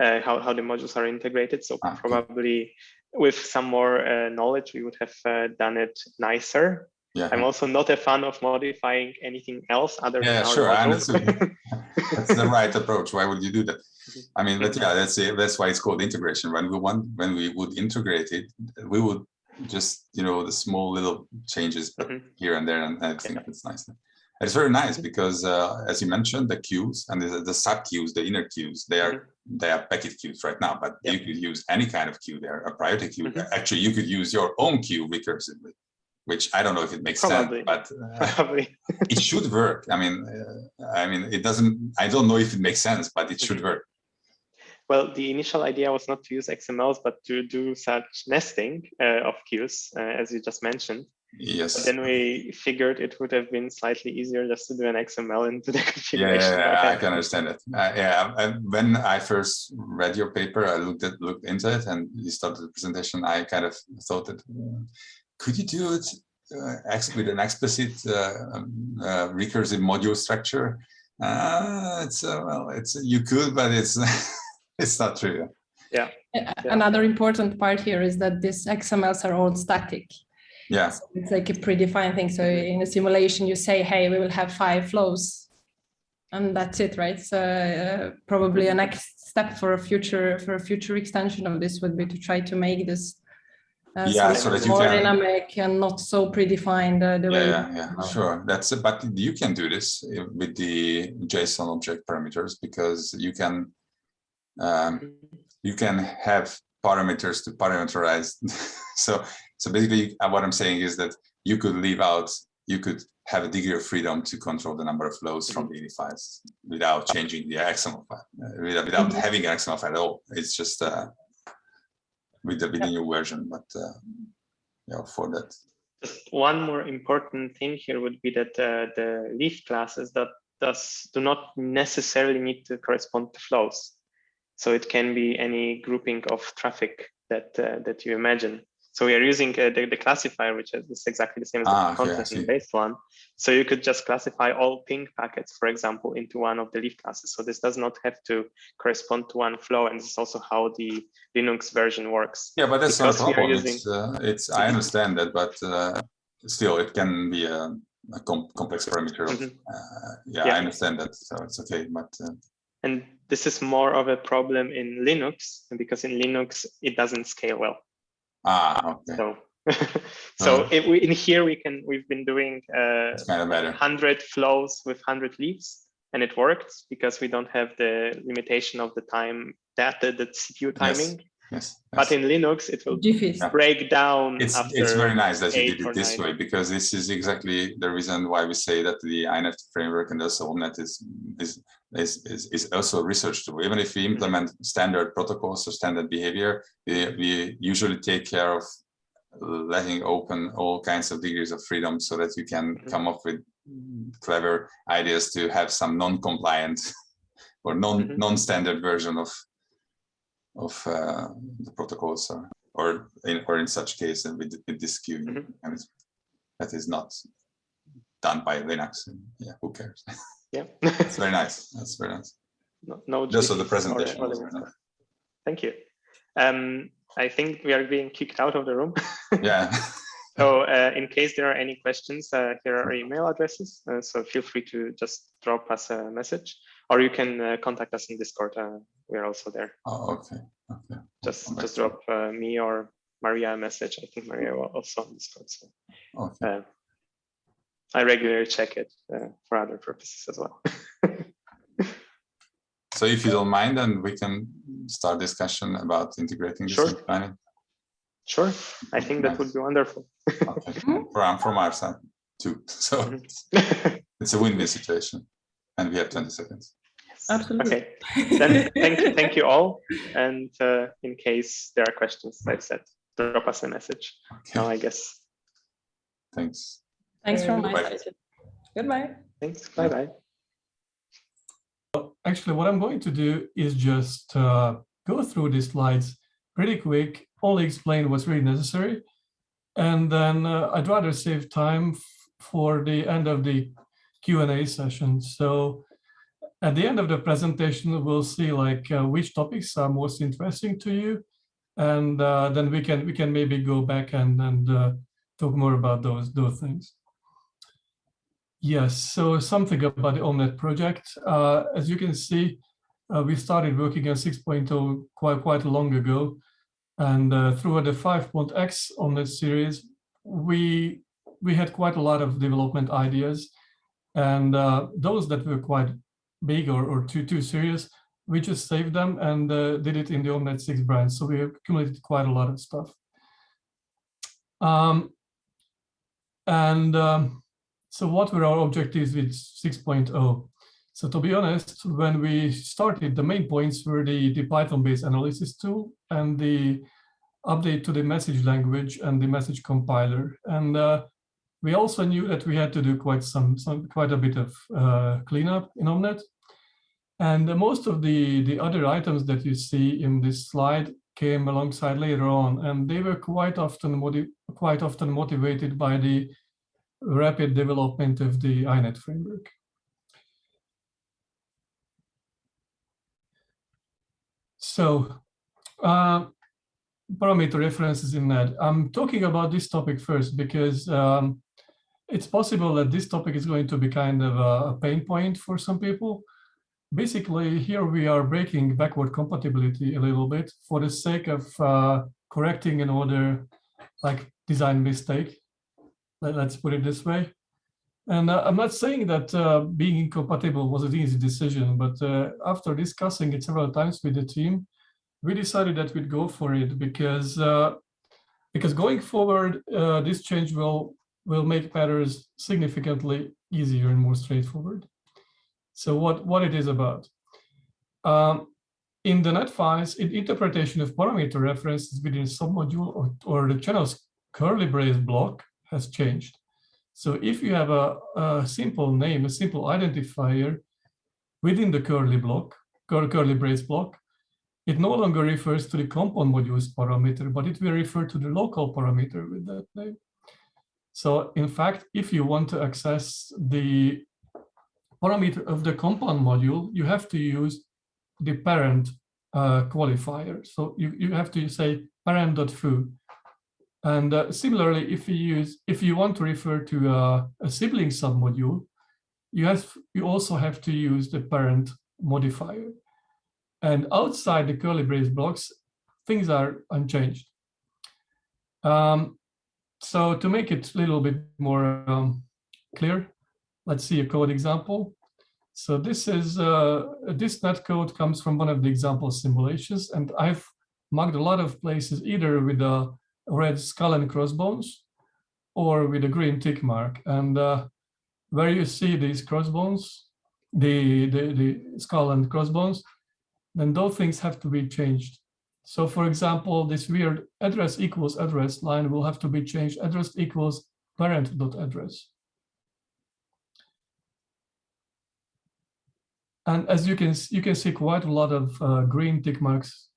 uh, how how the modules are integrated. So Ah, probably with some more uh, knowledge, we would have uh, done it nicer. yeah, I'm also not a fan of modifying anything else other Yeah, than our sure, I module. that's the right approach. Why would you do that? Mhm. I mean, but yeah, that's it. That's why it's called integration. When we want, when we would integrate it, we would just, you know, the small little changes but Mhm. here and there, and I think it's nice. It's very nice Mhm. because, uh, as you mentioned, the queues and the, the sub queues, the inner queues, they are they are packet queues right now. But Yeah. you could use any kind of queue there, a priority queue. Mhm. Actually, you could use your own queue recursively, which I don't know if it makes Probably. sense, but uh, it should work. I mean, uh, I mean, it doesn't. I don't know if it makes sense, but it should Mhm. work. Well, the initial idea was not to use XMLs, but to do such nesting uh, of queues, uh, as you just mentioned. Yes. But then we figured it would have been slightly easier just to do an XML into the configuration. yeah, yeah, I Okay. can understand it. Uh, yeah, and when I first read your paper, I looked at looked into it, and you started the presentation. I kind of thought that uh, could you do it uh, with an explicit uh, um, uh, recursive module structure? Uh, it's uh, well, it's you could, but it's it's not true. yeah. Another important part here is that these XMLs are all static. Yeah, So It's like a predefined thing. So in a simulation, you say, hey, we will have five flows. And that's it, right? So uh, probably a next step for a future for a future extension of this would be to try to make this uh, Yeah, something so that you more can- dynamic and not so predefined uh, the yeah, way. yeah, yeah, sure. That's but you can do this uh, with the JSON object parameters because you can um, you can have parameters to parameterize. so, so basically uh, what I'm saying is that you could leave out, you could have a degree of freedom to control the number of flows from the files without changing the XML file, uh, without, without Mhm. having an XML file at all. It's just uh, with the, with the new version, but uh, yeah, for that. Just one more important thing here would be that uh, the leaf classes that does do not necessarily need to correspond to flows. So it can be any grouping of traffic that uh, that you imagine. So we are using uh, the, the classifier, which is exactly the same as Ah, the okay, content in see. base one. So you could just classify all ping packets, for example, into one of the leaf classes. So this does not have to correspond to one flow. And this is also how the Linux version works. Yeah, but that's not a Because problem. using- It's, uh, it's, I understand that, but uh, still it can be a, a com complex parameter. Of, Mhm. uh, yeah, Yeah. I understand that, so it's okay, but uh, And this is more of a problem in Linux because in Linux, it doesn't scale well. ah, okay, So, so Uh-huh. if we, in here, we can, we've been doing uh, kind of better. 100 flows with 100 leaves and it worked because we don't have the limitation of the time that the, the CPU timing. Yes, But in Linux, it will GFIS. Yeah. break down it's after it's very nice that you did it this nine. way because this is exactly the reason why we say that the INET framework and also OMNET is is is is, is also a research tool. Even if we implement standard protocols or standard behavior, we, we usually take care of letting open all kinds of degrees of freedom so that you can Mhm. come up with clever ideas to have some non-compliant or non Mhm. non-standard version of of uh, the protocols or or in or in such case and with, with this queue Mhm. and it's, that is not done by Linux. And yeah, who cares? Yeah. It's very nice. That's very nice. no, no Just for the or- presentation or nice. Thank you. Um, I think we are being kicked out of the room. Yeah. So uh, in case there are any questions, uh, here are email addresses. Uh, so feel free to just drop us a message or you can uh, contact us in Discord. We're also there. oh, okay. Okay. Just come back just drop uh, me or Maria a message. I think Maria will also on Discord. So Okay. uh, I regularly check it uh, for other purposes as well. So if you don't mind, then we can start discussion about integrating this Sure. in planning. sure, I think that would be wonderful. Okay. from from our side too. So Mhm. it's a win-win situation, and we have 20 seconds. Absolutely. Okay, then thank you, thank you all. And uh, in case there are questions, like I said, drop us a message. Now, I guess. Thanks. Thanks from my Bye. side. Goodbye. Thanks. Bye bye. Actually, what I'm going to do is just uh, go through these slides pretty quick, only explain what's really necessary. And then uh, I'd rather save time for the end of the Q&A session. So at the end of the presentation, we'll see like uh, which topics are most interesting to you. And uh, then we can we can maybe go back and, and uh, talk more about those, those things. Yes, so something about the OMNET project. Uh, as you can see, uh, we started working on 6.0 quite, quite long ago. And uh, through the 5.x OMNET series, we, we had quite a lot of development ideas. And those that were quite big or, or too, too serious, we just saved them and uh, did it in the OMNET 6 branch. So we accumulated quite a lot of stuff. Um, and um, so what were our objectives with 6.0? So to be honest, when we started, the main points were the, the Python-based analysis tool and the update to the message language and the message compiler. And uh, we also knew that we had to do quite some, some quite a bit of uh, cleanup in Omnet. And most of the, the other items that you see in this slide came alongside later on, and they were quite often quite often motivated by the rapid development of the INET framework. So uh, parameter references in that. I'm talking about this topic first because um, it's possible that this topic is going to be kind of a, pain point for some people. Basically, here we are breaking backward compatibility a little bit for the sake of uh, correcting an order like design mistake. Let, us put it this way. And uh, I'm not saying that uh, being incompatible was an easy decision, but uh, after discussing it several times with the team, we decided that we'd go for it because uh, because going forward, uh, this change will will make matters significantly easier and more straightforward. So what what it is about? Um, in the NED files, in interpretation of parameter references within submodule or, or the channel's curly brace block has changed. So if you have a, a simple name, a simple identifier within the curly block, curly brace block, it no longer refers to the compound modules parameter, but it will refer to the local parameter with that name. So in fact, if you want to access the parameter of the compound module, you have to use the parent uh, qualifier. So you, you have to say parent.foo. And uh, similarly, if you use if you want to refer to uh, a sibling submodule, you have you also have to use the parent modifier. And outside the curly brace blocks, things are unchanged. Um, so to make it a little bit more um, clear, let's see a code example. So this is uh, this NED code comes from one of the example simulations, and I've marked a lot of places either with a red skull and crossbones or with a green tick mark. And uh, where you see these crossbones, the, the, the skull and crossbones, then those things have to be changed. So for example, this weird address equals address line will have to be changed address equals parent dot address. And as you can you can see quite a lot of uh, green tick marks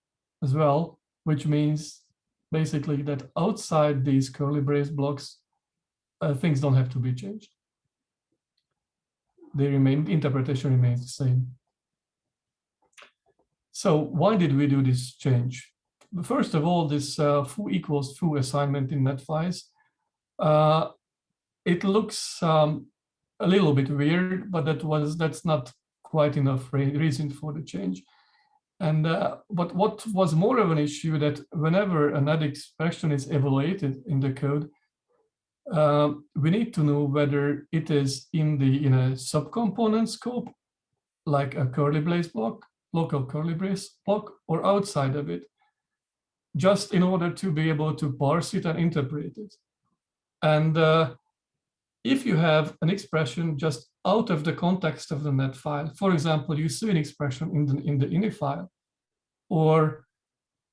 as well, which means basically that outside these curly brace blocks, uh, things don't have to be changed. They remain interpretation remains the same. So why did we do this change? First of all, this uh, foo equals foo assignment in NED files, uh, it looks um, a little bit weird, but that was that's not quite enough reason for the change. And uh, but what was more of an issue that whenever an add expression is evaluated in the code, uh, we need to know whether it is in the in a subcomponent scope, like a curly brace block, local curly brace block or outside of it, just in order to be able to parse it and interpret it. And uh, if you have an expression just out of the context of the NED file, for example, you see an expression in the, in the ini file, or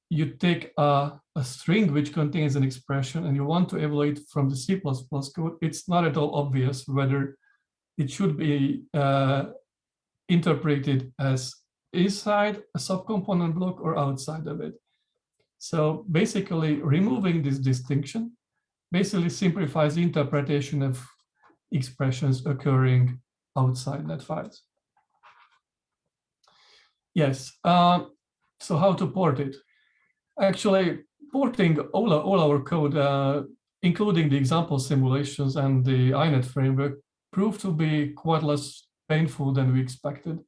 you take a, a string which contains an expression and you want to evaluate from the C++ code, it's not at all obvious whether it should be uh, interpreted as inside a subcomponent block or outside of it. So basically removing this distinction basically simplifies the interpretation of expressions occurring outside NED files. Yes, uh, so how to port it? Actually, porting all, all our code, uh, including the example simulations and the INET framework, proved to be quite less painful than we expected.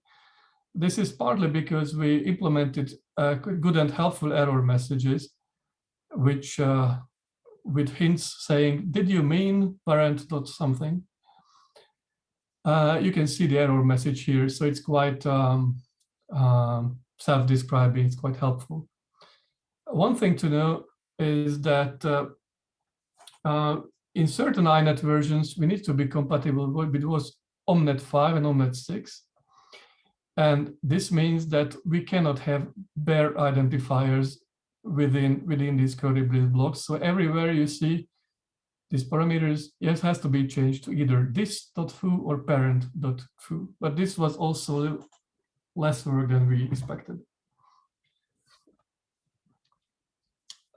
This is partly because we implemented uh, good and helpful error messages, which uh, with hints saying, did you mean parent dot something? Uh, you can see the error message here, so it's quite um, um, self-describing, it's quite helpful. One thing to know is that uh, uh, in certain INET versions, we need to be compatible with both Omnet 5 and Omnet 6. And this means that we cannot have bare identifiers within, within these curly brace blocks. So everywhere you see these parameters, yes, has to be changed to either this.foo or parent.foo. But this was also less work than we expected.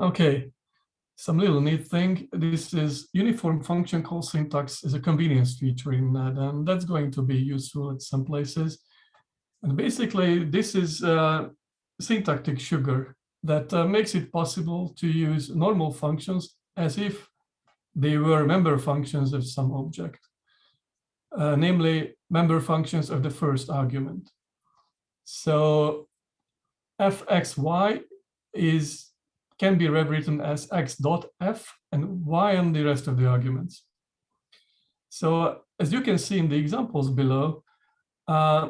Okay, some little neat thing. This is uniform function call syntax is a convenience feature in that, and that's going to be useful at some places. And basically, this is uh, syntactic sugar that uh, makes it possible to use normal functions as if they were member functions of some object, uh, namely member functions of the first argument. So fxy is can be rewritten as x dot f and y on the rest of the arguments. So as you can see in the examples below, uh,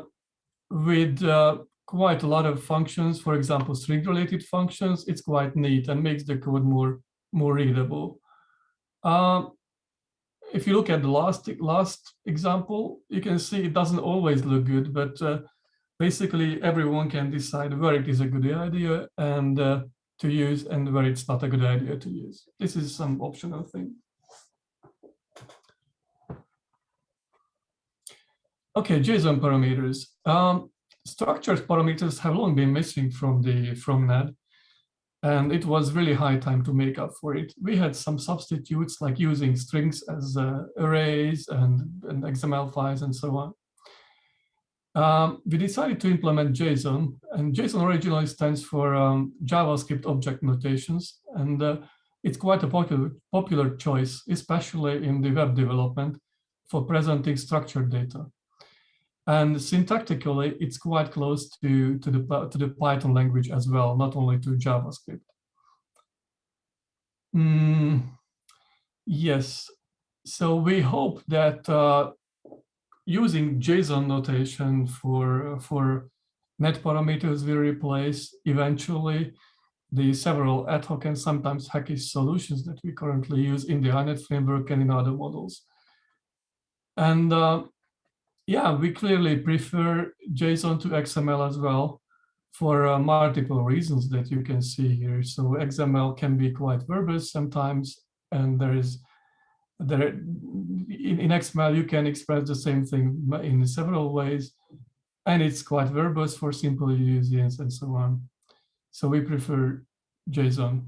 with uh, quite a lot of functions, for example, string related functions, it's quite neat and makes the code more, more readable. Um, if you look at the last, last example, you can see it doesn't always look good, but uh, basically everyone can decide where it is a good idea and uh, to use and where it's not a good idea to use. This is some optional thing. Okay, JSON parameters. Um, structured parameters have long been missing from the from NED, and it was really high time to make up for it. We had some substitutes like using strings as uh, arrays and, and XML files and so on. Um, we decided to implement JSON, and JSON originally stands for um, JavaScript Object Notations, and uh, it's quite a popular, popular choice, especially in the web development for presenting structured data. And syntactically, it's quite close to, to, the, to the Python language as well, not only to JavaScript. Mm, yes, so we hope that uh, using JSON notation for, for NED parameters will replace eventually the several ad hoc and sometimes hackish solutions that we currently use in the INET framework and in other models. And uh, yeah, we clearly prefer JSON to XML as well for uh, multiple reasons that you can see here. So XML can be quite verbose sometimes, and there is there in, in XML you can express the same thing in several ways, and it's quite verbose for simple users and so on. So we prefer JSON.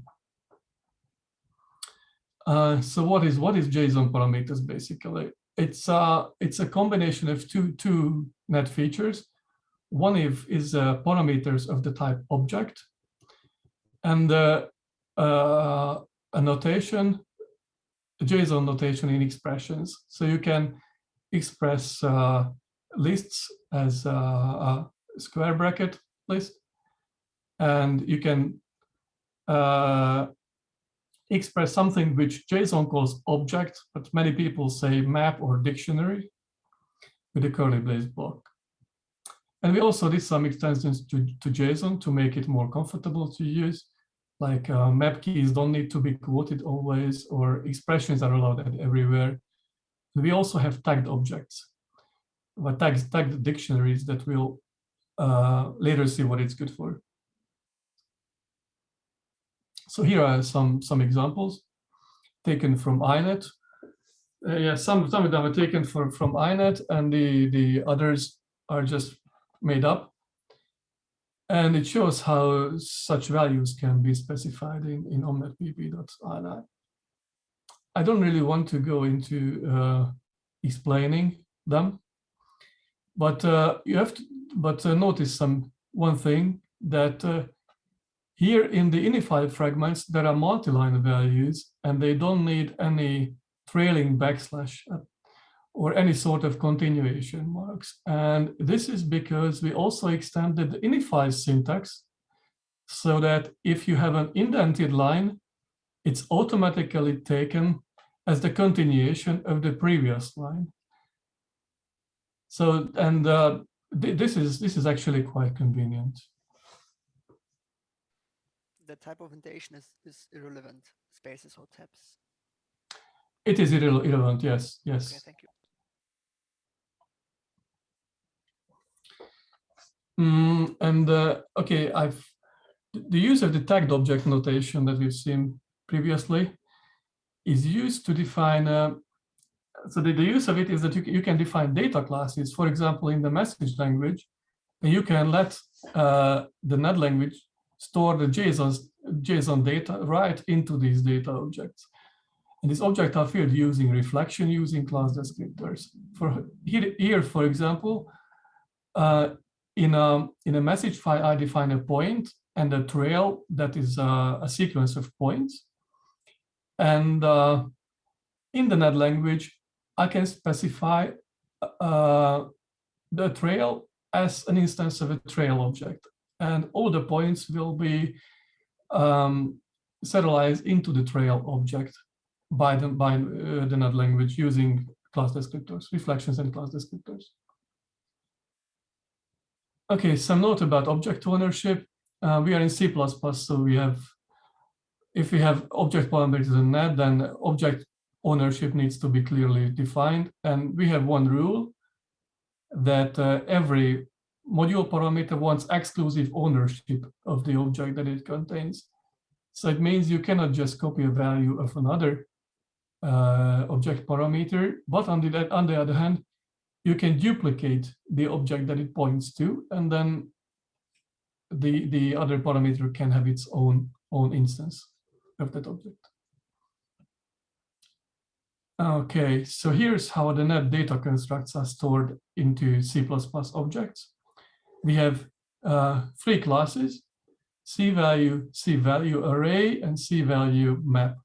Uh, so what is what is JSON parameters basically? It's a it's a combination of two two NED features. One is, is uh, parameters of the type object, and uh, uh, a notation, a JSON notation in expressions. So you can express uh, lists as a, a, square bracket list, and you can uh, express something which JSON calls object, but many people say map or dictionary with a curly brace block. And we also did some extensions to, to JSON to make it more comfortable to use, like uh, map keys don't need to be quoted always, or expressions are allowed everywhere. We also have tagged objects, but tags, tagged dictionaries that we'll uh, later see what it's good for. So here are some, some examples taken from INET. Uh, yeah, some, some of them are taken for, from INET and the, the others are just made up. And it shows how such values can be specified in, in omnetpp.ini. I don't really want to go into uh, explaining them, but uh, you have to, but uh, notice some one thing that uh, here in the ini file fragments, there are multi-line values and they don't need any trailing backslash or any sort of continuation marks. And this is because we also extended the ini syntax so that if you have an indented line, it's automatically taken as the continuation of the previous line. So, and uh, th this is this is actually quite convenient the type of indentation is, is irrelevant, spaces or tabs. It is irrelevant, yes, yes. Okay, thank you. Mm, and uh, okay, I've the use of the tagged object notation that we've seen previously is used to define, uh, so the, the use of it is that you, you can define data classes, for example, in the message language, and you can let uh, the NED language store the JSON, JSON data right into these data objects. And these objects are filled using reflection, using class descriptors. For here, here for example, uh, in a in a message file, I define a point and a trail that is uh, a sequence of points. And uh, in the NED language, I can specify uh, the trail as an instance of a trail object. And all the points will be um, serialized into the trail object by the, by, uh, the language using class descriptors, reflections and class descriptors. Okay, some note about object ownership. Uh, we are in C++, so we have, if we have object parameters in NED, then object ownership needs to be clearly defined. And we have one rule that uh, every module parameter wants exclusive ownership of the object that it contains. So it means you cannot just copy a value of another uh, object parameter, but on the, on the other hand, you can duplicate the object that it points to, and then the, the other parameter can have its own, own instance of that object. Okay, so here's how the NED data constructs are stored into C++ objects. We have uh, three classes, C value, C value array, and C value map.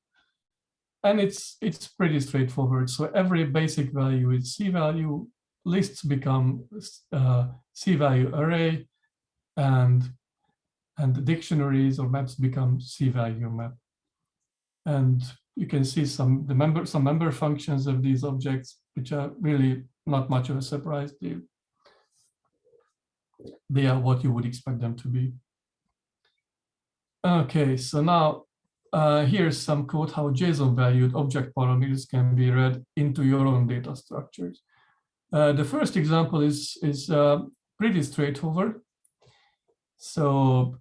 And it's it's pretty straightforward. So every basic value is C value, lists become uh, C value array, and and the dictionaries or maps become C value map. And you can see some the member some member functions of these objects, which are really not much of a surprise. They, they are what you would expect them to be. Okay, so now uh, here's some code how JSON valued object parameters can be read into your own data structures. Uh, the first example is, is uh, pretty straightforward. So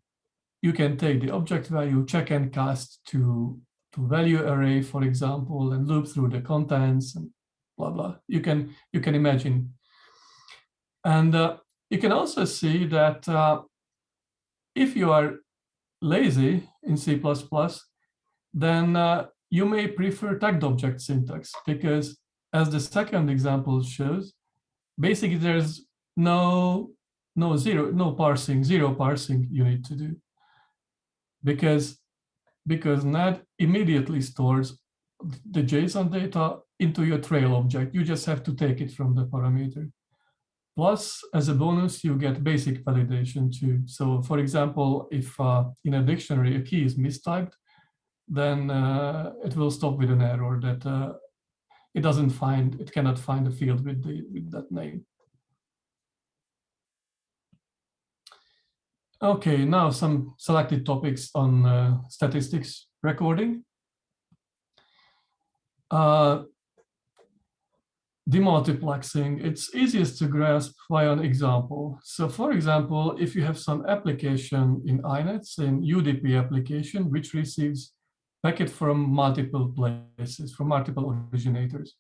you can take the object value, check and cast to, to value array, for example, and loop through the contents and blah, blah. You can, you can imagine. And uh, you can also see that uh, if you are lazy in C++, then uh, you may prefer tagged object syntax because as the second example shows, basically there's no no zero no parsing zero parsing you need to do because because NED immediately stores the JSON data into your trail object. You just have to take it from the parameter. Plus, as a bonus, you get basic validation too. So for example, if uh, in a dictionary a key is mistyped, then uh, it will stop with an error that uh, it doesn't find, it cannot find a field with, the, with that name. Okay, now some selected topics on uh, statistics recording. Uh, demultiplexing, it's easiest to grasp via an example. So for example, if you have some application in INETs, in UDP application, which receives packet from multiple places, from multiple originators.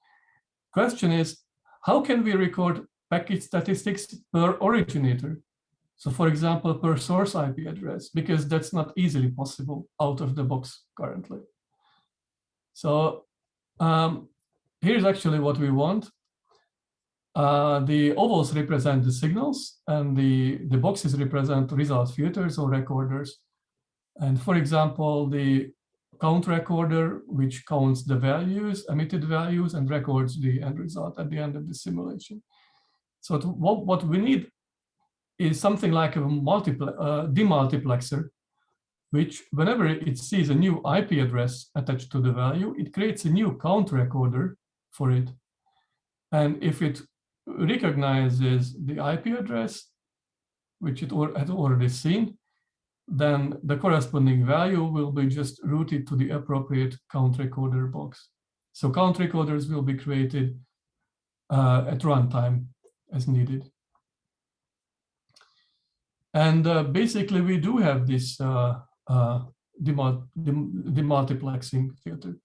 Question is, how can we record packet statistics per originator? So for example, per source IP address, because that's not easily possible out of the box currently. So um, here's actually what we want. Uh, the ovals represent the signals and the, the boxes represent result filters or recorders. And for example, the count recorder, which counts the values, emitted values, and records the end result at the end of the simulation. So to, what, what we need is something like a multipl uh, demultiplexer, which whenever it sees a new IP address attached to the value, it creates a new count recorder for it. And if it recognizes the IP address, which it had already seen, then the corresponding value will be just routed to the appropriate count recorder box. So count recorders will be created uh, at runtime as needed. And uh, basically, we do have this uh, uh, demultiplexing filter.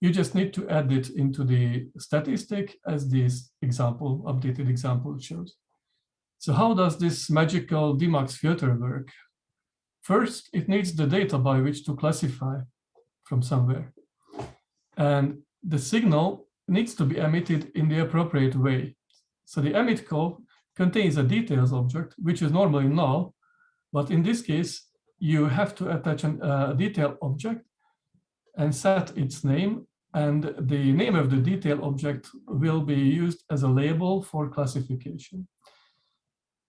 You just need to add it into the statistic as this example, updated example shows. So how does this magical demux filter work? First, it needs the data by which to classify from somewhere. And the signal needs to be emitted in the appropriate way. So the emit call contains a details object, which is normally null, but in this case, you have to attach a uh, detail object and set its name. And the name of the detail object will be used as a label for classification.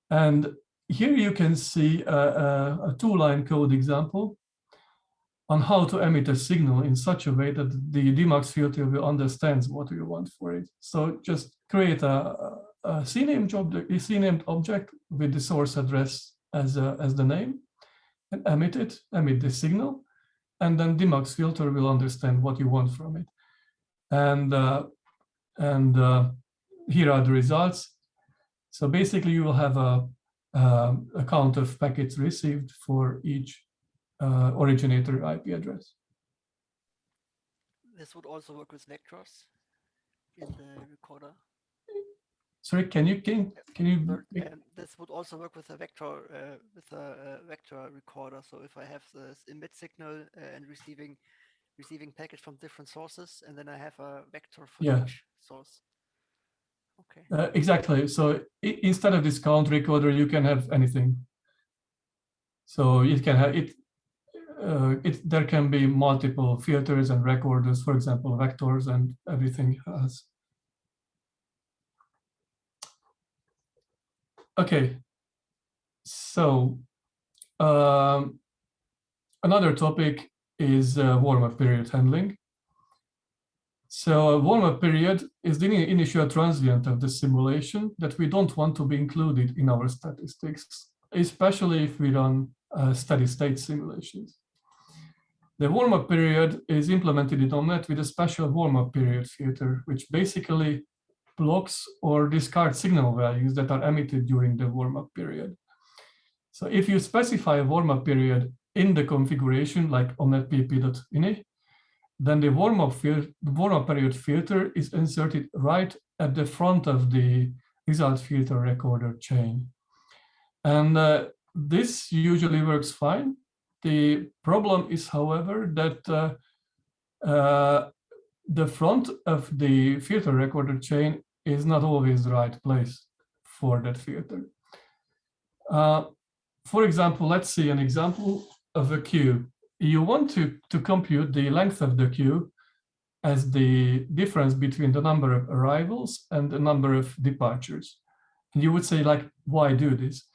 And here you can see a, a, a two-line code example on how to emit a signal in such a way that the demux filter will understand what you want for it. So just create a, a CNAME, object, a CNAME object with the source address as, a, as the name and emit it, emit the signal, and then demux filter will understand what you want from it. And, uh, and uh, here are the results. So basically you will have a, a count of packets received for each uh, originator IP address. This would also work with vectors in the recorder. Sorry, can you can can you? Um, this would also work with a vector uh, with a, a, vector recorder. So if I have this emit signal uh, and receiving receiving packets from different sources, and then I have a vector for yeah. each source. Okay. Uh, exactly. So instead of this count recorder, you can have anything. So it can have it uh, it, there can be multiple filters and recorders, for example, vectors and everything has. Okay, so um, another topic is uh, warm-up period handling. So a warm-up period is the initial transient of the simulation that we don't want to be included in our statistics, especially if we run uh, steady state simulations. The warm-up period is implemented in OMNeT with a special warm-up period filter, which basically blocks or discard signal values that are emitted during the warm-up period. So if you specify a warm-up period in the configuration like omnetpp.ini, then the warm-up warm period filter is inserted right at the front of the result filter recorder chain. And uh, this usually works fine the problem is, however, that uh, uh, the front of the filter recorder chain is not always the right place for that filter. Uh, for example, let's see an example of a queue. You want to, to compute the length of the queue as the difference between the number of arrivals and the number of departures. And you would say, like, why do this?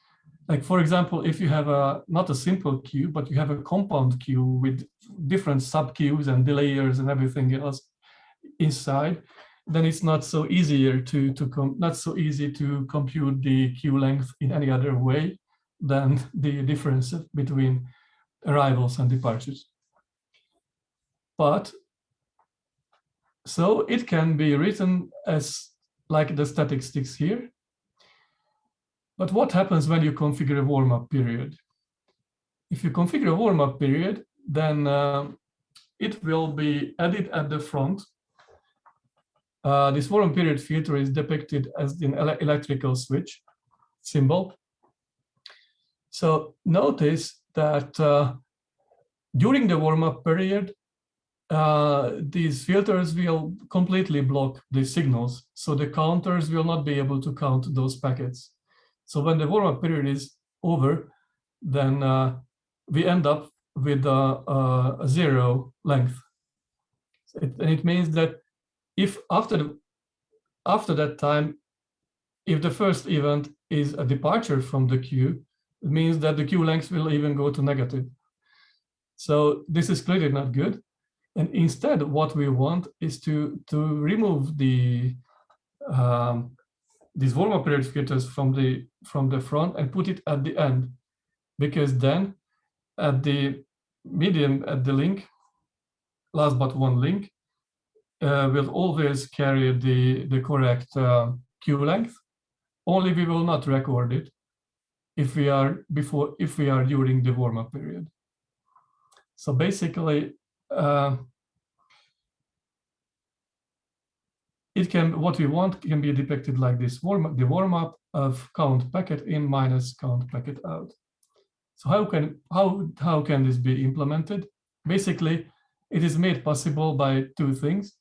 like for example, if you have a not a simple queue, but you have a compound queue with different sub queues and delayers and everything else inside, then it's not so easier to to not so easy to compute the queue length in any other way than the difference between arrivals and departures. But so it can be written as like the statistics here, but what happens when you configure a warm-up period? If you configure a warm-up period, then uh, it will be added at the front. Uh, this warm period filter is depicted as an ele electrical switch symbol. So notice that uh, during the warm-up period, uh, these filters will completely block the signals. So the counters will not be able to count those packets. So when the warm-up period is over, then uh, we end up with a, a zero length. It, and it means that if after the, after that time, if the first event is a departure from the queue, it means that the queue length will even go to negative. So this is clearly not good. And instead, what we want is to, to remove the um, these warm-up period filters from the from the front and put it at the end because then at the medium at the link last but one link uh, will always carry the the correct uh, queue length only we will not record it if we are before if we are during the warm-up period so basically uh, it can what we want can be depicted like this warm the warm up of count packet in minus count packet out. So how can how how can this be implemented? Basically, it is made possible by two things.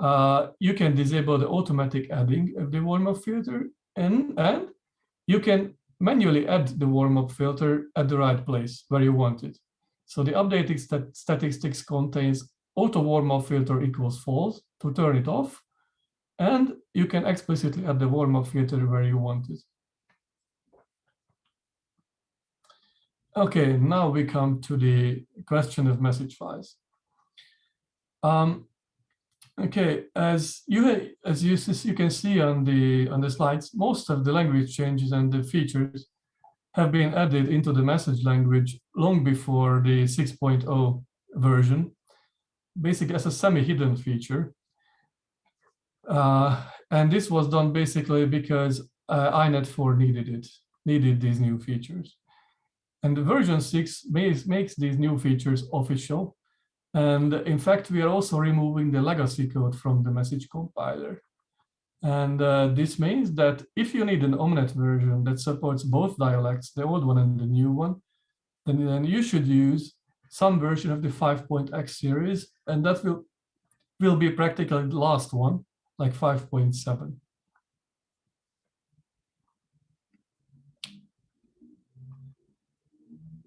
Uh, you can disable the automatic adding of the warm up filter and and you can manually add the warm up filter at the right place where you want it. So the updating stat statistics contains auto warm up filter equals false to turn it off and you can explicitly add the warm-up filter where you want it. Okay, now we come to the question of message files. Um, okay, as you as you, you can see on the on the slides, most of the language changes and the features have been added into the message language long before the 6.0 version, basically as a semi-hidden feature. Uh, and this was done basically because uh, INET4 needed it, needed these new features. And the version 6 makes, makes these new features official. And in fact, we are also removing the legacy code from the message compiler. And uh, this means that if you need an Omnet version that supports both dialects, the old one and the new one, then, then you should use some version of the 5.x series, and that will, will be practically the last one like 5.7.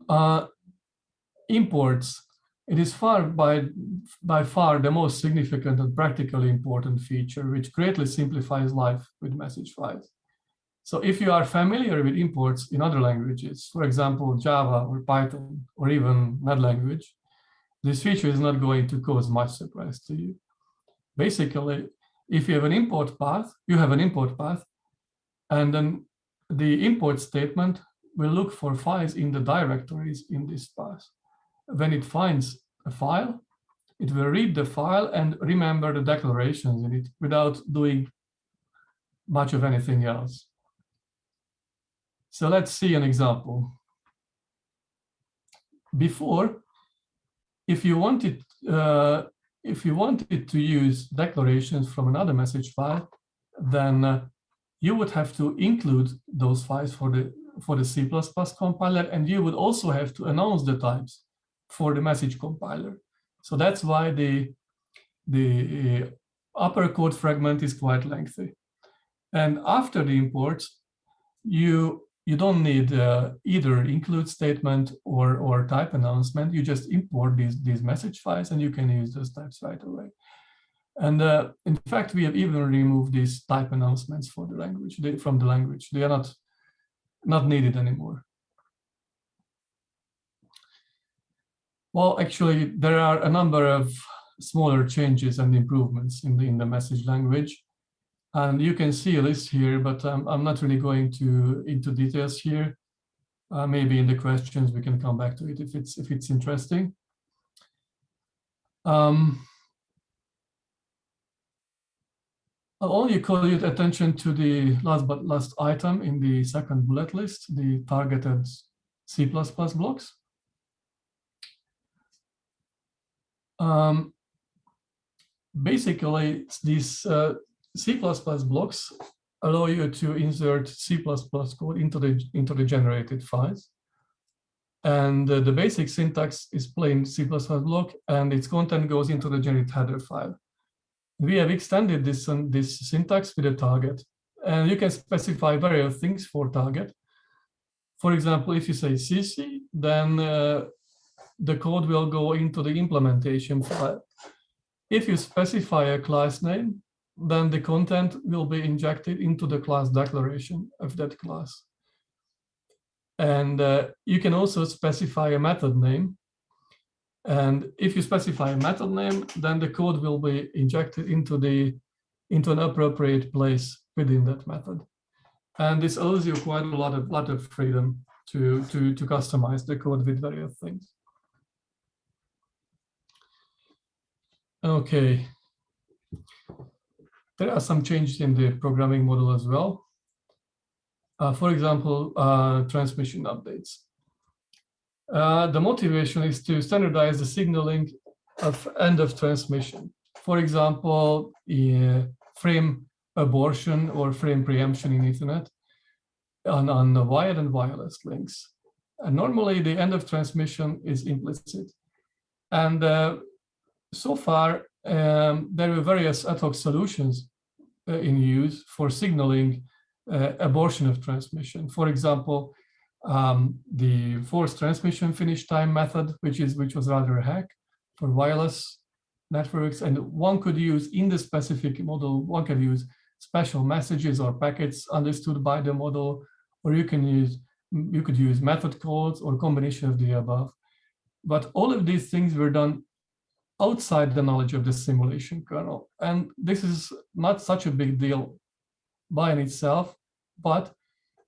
Uh, imports, it is far by, by far the most significant and practically important feature, which greatly simplifies life with message files. So if you are familiar with imports in other languages, for example, Java or Python, or even NED language, this feature is not going to cause much surprise to you. Basically, if you have an import path, you have an import path, and then the import statement will look for files in the directories in this path. When it finds a file, it will read the file and remember the declarations in it without doing much of anything else. So let's see an example. Before, if you wanted uh, if you wanted to use declarations from another message file, then uh, you would have to include those files for the for the C++ compiler, and you would also have to announce the types for the message compiler. So that's why the the upper code fragment is quite lengthy. And after the imports, you you don't need uh, either include statement or, or type announcement. You just import these, these message files and you can use those types right away. And uh, in fact, we have even removed these type announcements for the language they, from the language. They are not, not needed anymore. Well, actually, there are a number of smaller changes and improvements in the, in the message language. And you can see a list here, but um, I'm not really going to into details here. Uh, maybe in the questions we can come back to it if it's if it's interesting. Um, I'll only call your attention to the last but last item in the second bullet list, the targeted C++ blocks. Um, basically, these uh, C++ blocks allow you to insert C++ code into the, into the generated files. And uh, the basic syntax is plain C++ block and its content goes into the generated header file. We have extended this, um, this syntax with a target. And you can specify various things for target. For example, if you say CC, then uh, the code will go into the implementation file. If you specify a class name, then the content will be injected into the class declaration of that class. And uh, you can also specify a method name. And if you specify a method name, then the code will be injected into the into an appropriate place within that method. And this allows you quite a lot of lot of freedom to to to customize the code with various things. Okay, there are some changes in the programming model as well. Uh, for example, uh, transmission updates. Uh, the motivation is to standardize the signaling of end of transmission. For example, frame abortion or frame preemption in Ethernet on, on the wired and wireless links. And normally the end of transmission is implicit. And uh, so far, um, there were various ad hoc solutions uh, in use for signaling uh, abortion of transmission. For example, um, the forced transmission finish time method, which is which was rather a hack for wireless networks. And one could use in the specific model, one can use special messages or packets understood by the model, or you can use you could use method calls or combination of the above. But all of these things were done outside the knowledge of the simulation kernel. And this is not such a big deal by itself, but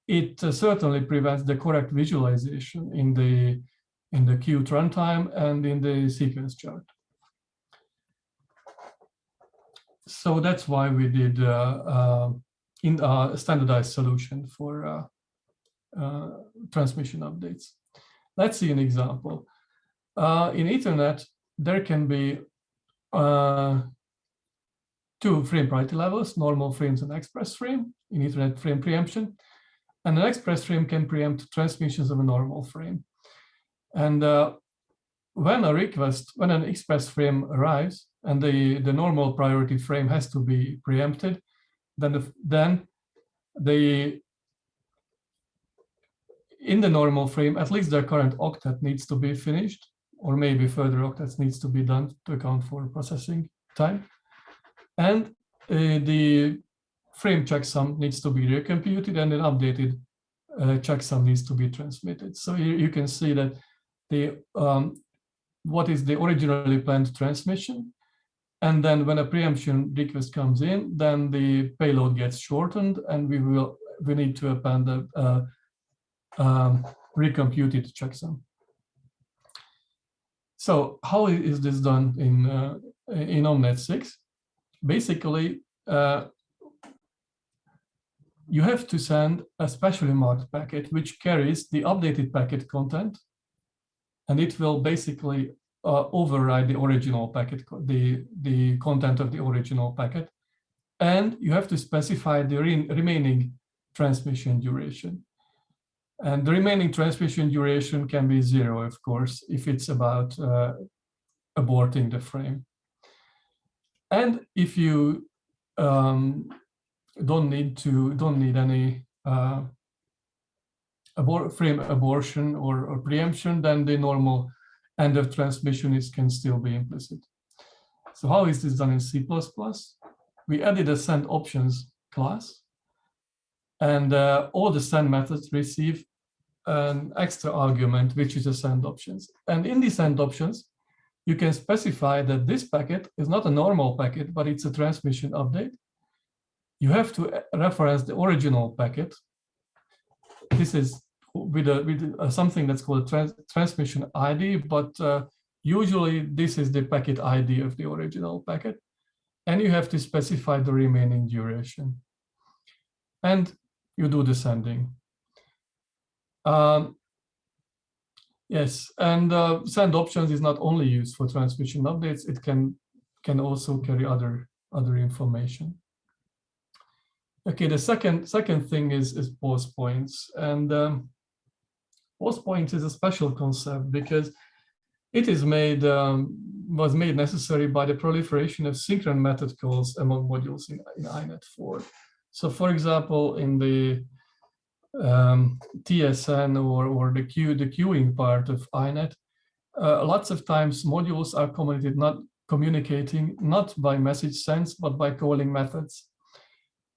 it uh, certainly prevents the correct visualization in the in the Qtenv runtime and in the sequence chart. So that's why we did uh, uh, in a standardized solution for uh, uh, transmission updates. Let's see an example. Uh, in Ethernet, there can be two frame priority levels, normal frames and express frame in Ethernet frame preemption. And an express frame can preempt transmissions of a normal frame. And uh, when a request, when an express frame arrives and the, the normal priority frame has to be preempted, then the, then the in the normal frame, at least the current octet needs to be finished, or maybe further octets needs to be done to account for processing time. And uh, the frame checksum needs to be recomputed and an updated uh, checksum needs to be transmitted. So here you can see that the um, what is the originally planned transmission. And then when a preemption request comes in, then the payload gets shortened and we will we need to append a, uh, um, recomputed checksum. So how is this done in uh, in OMNET 6? Basically, uh, you have to send a specially marked packet which carries the updated packet content, and it will basically uh, override the original packet, the the content of the original packet, and you have to specify the re remaining transmission duration. And the remaining transmission duration can be zero, of course, if it's about uh, aborting the frame. And if you um, don't need to, don't need any uh, frame abortion or, or preemption, then the normal end of transmission is can still be implicit. So how is this done in C++? We added a send options class and uh, all the send methods receive an extra argument, which is a send options. And in the send options, you can specify that this packet is not a normal packet, but it's a transmission update. You have to reference the original packet. This is with, a, with a, something that's called a trans transmission ID, but uh, usually this is the packet ID of the original packet. And you have to specify the remaining duration. And you do the sending. Um, yes, and uh, send options is not only used for transmission updates, it can can also carry other other information. Okay, the second second thing is is pause points, and um, pause points is a special concept because it is made um, was made necessary by the proliferation of synchron method calls among modules in, in INET4. So, for example, in the um, TSN or, or the queue, the queuing part of INET, uh, lots of times modules are not communicating not by message sense, but by calling methods.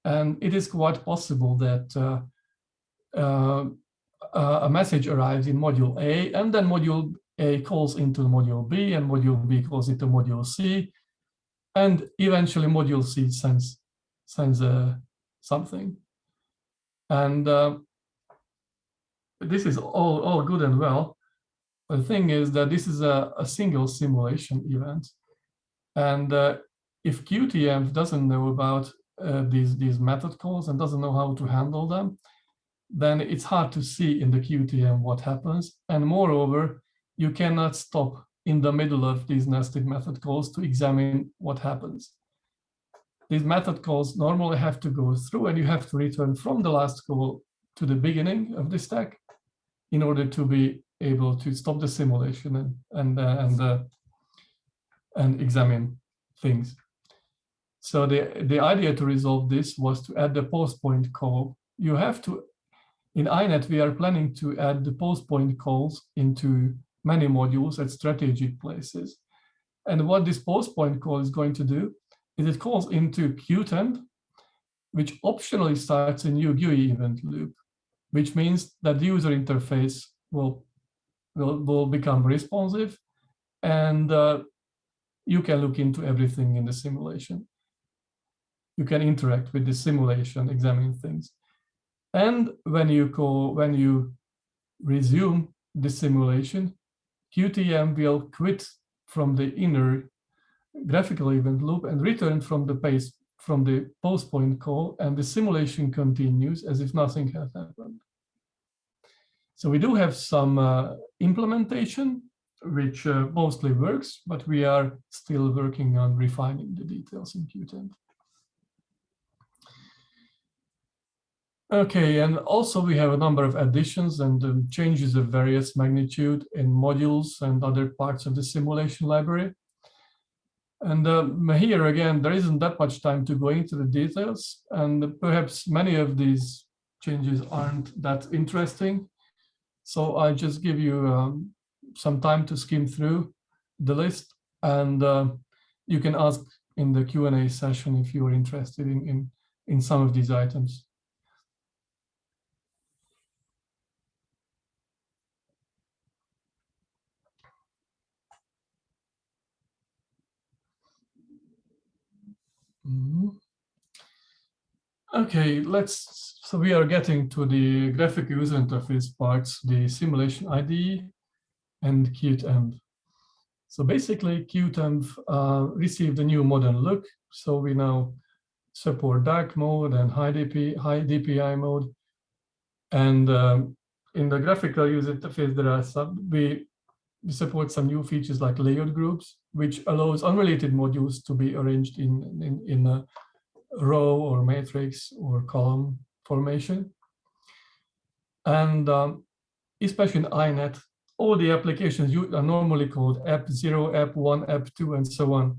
And it is quite possible that uh, uh, a message arrives in module A, and then module A calls into module B, and module B calls into module C, and eventually module C sends sends uh, something. And uh, this is all, all good and well. The thing is that this is a, a single simulation event. And uh, if Qtenv doesn't know about uh, these, these method calls and doesn't know how to handle them, then it's hard to see in the Qtenv what happens. And moreover, you cannot stop in the middle of these nested method calls to examine what happens. these method calls normally have to go through and you have to return from the last call to the beginning of the stack in order to be able to stop the simulation and and uh, and uh, and examine things. So the the idea to resolve this was to add the pause point call. You have to in INET we are planning to add the pause point calls into many modules at strategic places. And what this pause point call is going to do is it calls into Qtenv, which optionally starts a new GUI event loop, which means that the user interface will, will, will become responsive and uh, you can look into everything in the simulation. You can interact with the simulation, examine things. And when you call, when you resume the simulation, Qtenv will quit from the inner graphical event loop and return from the base from the pause point call and the simulation continues as if nothing has happened. So we do have some uh, implementation which uh, mostly works, but we are still working on refining the details in Qtenv. Okay, and also we have a number of additions and um, changes of various magnitude in modules and other parts of the simulation library. And um, here again, there isn't that much time to go into the details, and perhaps many of these changes aren't that interesting. So I just give you um, some time to skim through the list, and uh, you can ask in the Q&A session if you're interested in, in, in some of these items. Mm-hmm. Okay, let's, so we are getting to the graphic user interface parts, the simulation IDE and Qtenv. So basically Qtenv uh, received a new modern look. So we now support dark mode and high, DP, high DPI mode. And um, in the graphical user interface, there are some, we we support some new features like layout groups, which allows unrelated modules to be arranged in, in, in a row or matrix or column formation. And um, especially in INET, all the applications are normally called app 0, app 1, app 2, and so on.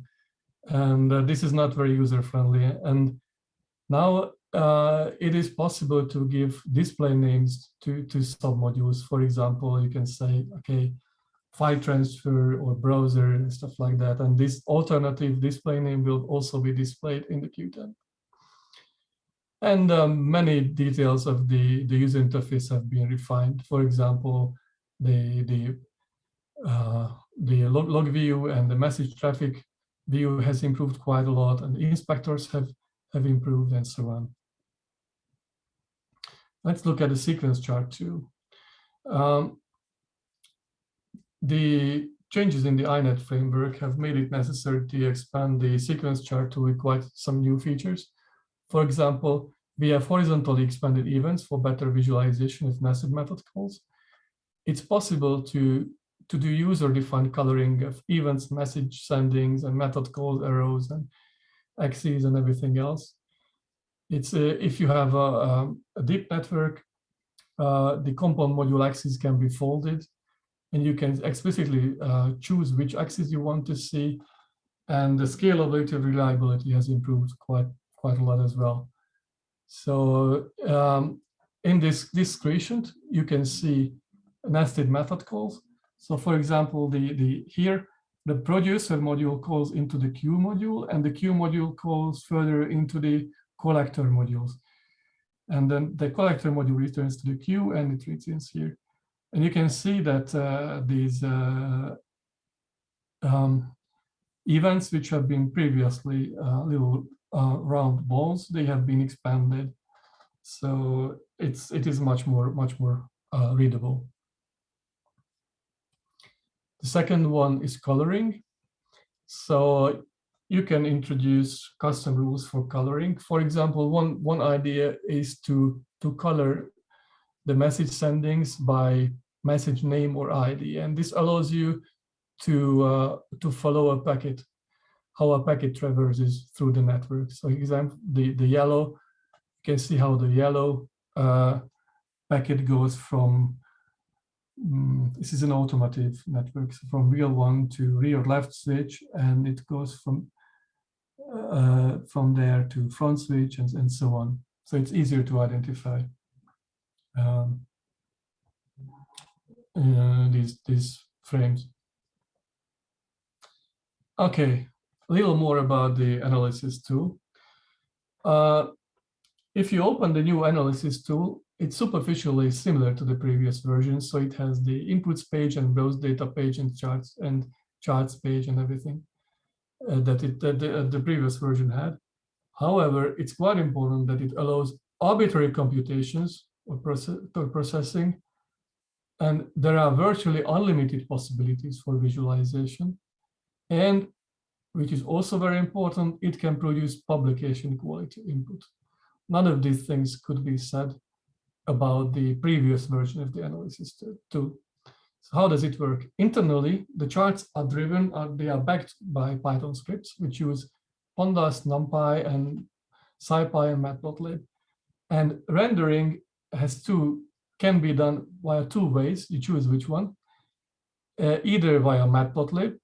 And uh, this is not very user-friendly. And now uh, it is possible to give display names to, to submodules. For example, you can say, okay, file transfer or browser and stuff like that. And this alternative display name will also be displayed in the Qtenv. And um, many details of the, the user interface have been refined. For example, the, the, uh, the log, log view and the message traffic view has improved quite a lot and the inspectors have, have improved and so on. Let's look at the sequence chart too. Um, the changes in the INET framework have made it necessary to expand the sequence chart to quite some new features. For example, we have horizontally expanded events for better visualization of nested method calls. It's possible to, to do user-defined coloring of events, message sendings, and method calls, arrows, and axes, and everything else. It's uh, if you have a, a deep network, uh, the compound module axes can be folded and you can explicitly uh, choose which axis you want to see. And the scalability and reliability has improved quite, quite a lot as well. So um, in this, this screenshot, you can see nested method calls. So for example, the, the here, the producer module calls into the queue module and the queue module calls further into the collector modules. And then the collector module returns to the queue and it returns here. And you can see that uh, these uh, um, events which have been previously uh, little uh, round balls, they have been expanded. So it's it is much more much more uh, readable. The second one is coloring. So you can introduce custom rules for coloring. For example, one one idea is to to color the message sendings by message name or ID. And this allows you to, uh, to follow a packet. how a packet traverses through the network. So example, the, the yellow, you can see how the yellow uh, packet goes from, um, this is an automotive network, so from real one to rear left switch, and it goes from uh, from there to front switch and, and so on. So it's easier to identify um, uh, these, these frames. Okay, a little more about the analysis tool. Uh, if you open the new analysis tool, it's superficially similar to the previous version. So it has the inputs page and browse data page and charts and charts page and everything uh, that, it, that the, uh, the previous version had. However, it's quite important that it allows arbitrary computations or, process, or processing, and there are virtually unlimited possibilities for visualization. And which is also very important, it can produce publication quality input. None of these things could be said about the previous version of the analysis tool. So how does it work? Internally, the charts are driven, uh, they are backed by Python scripts, which use pandas, numpy, and scipy and matplotlib. And rendering has two, can be done via two ways, you choose which one, uh, either via matplotlib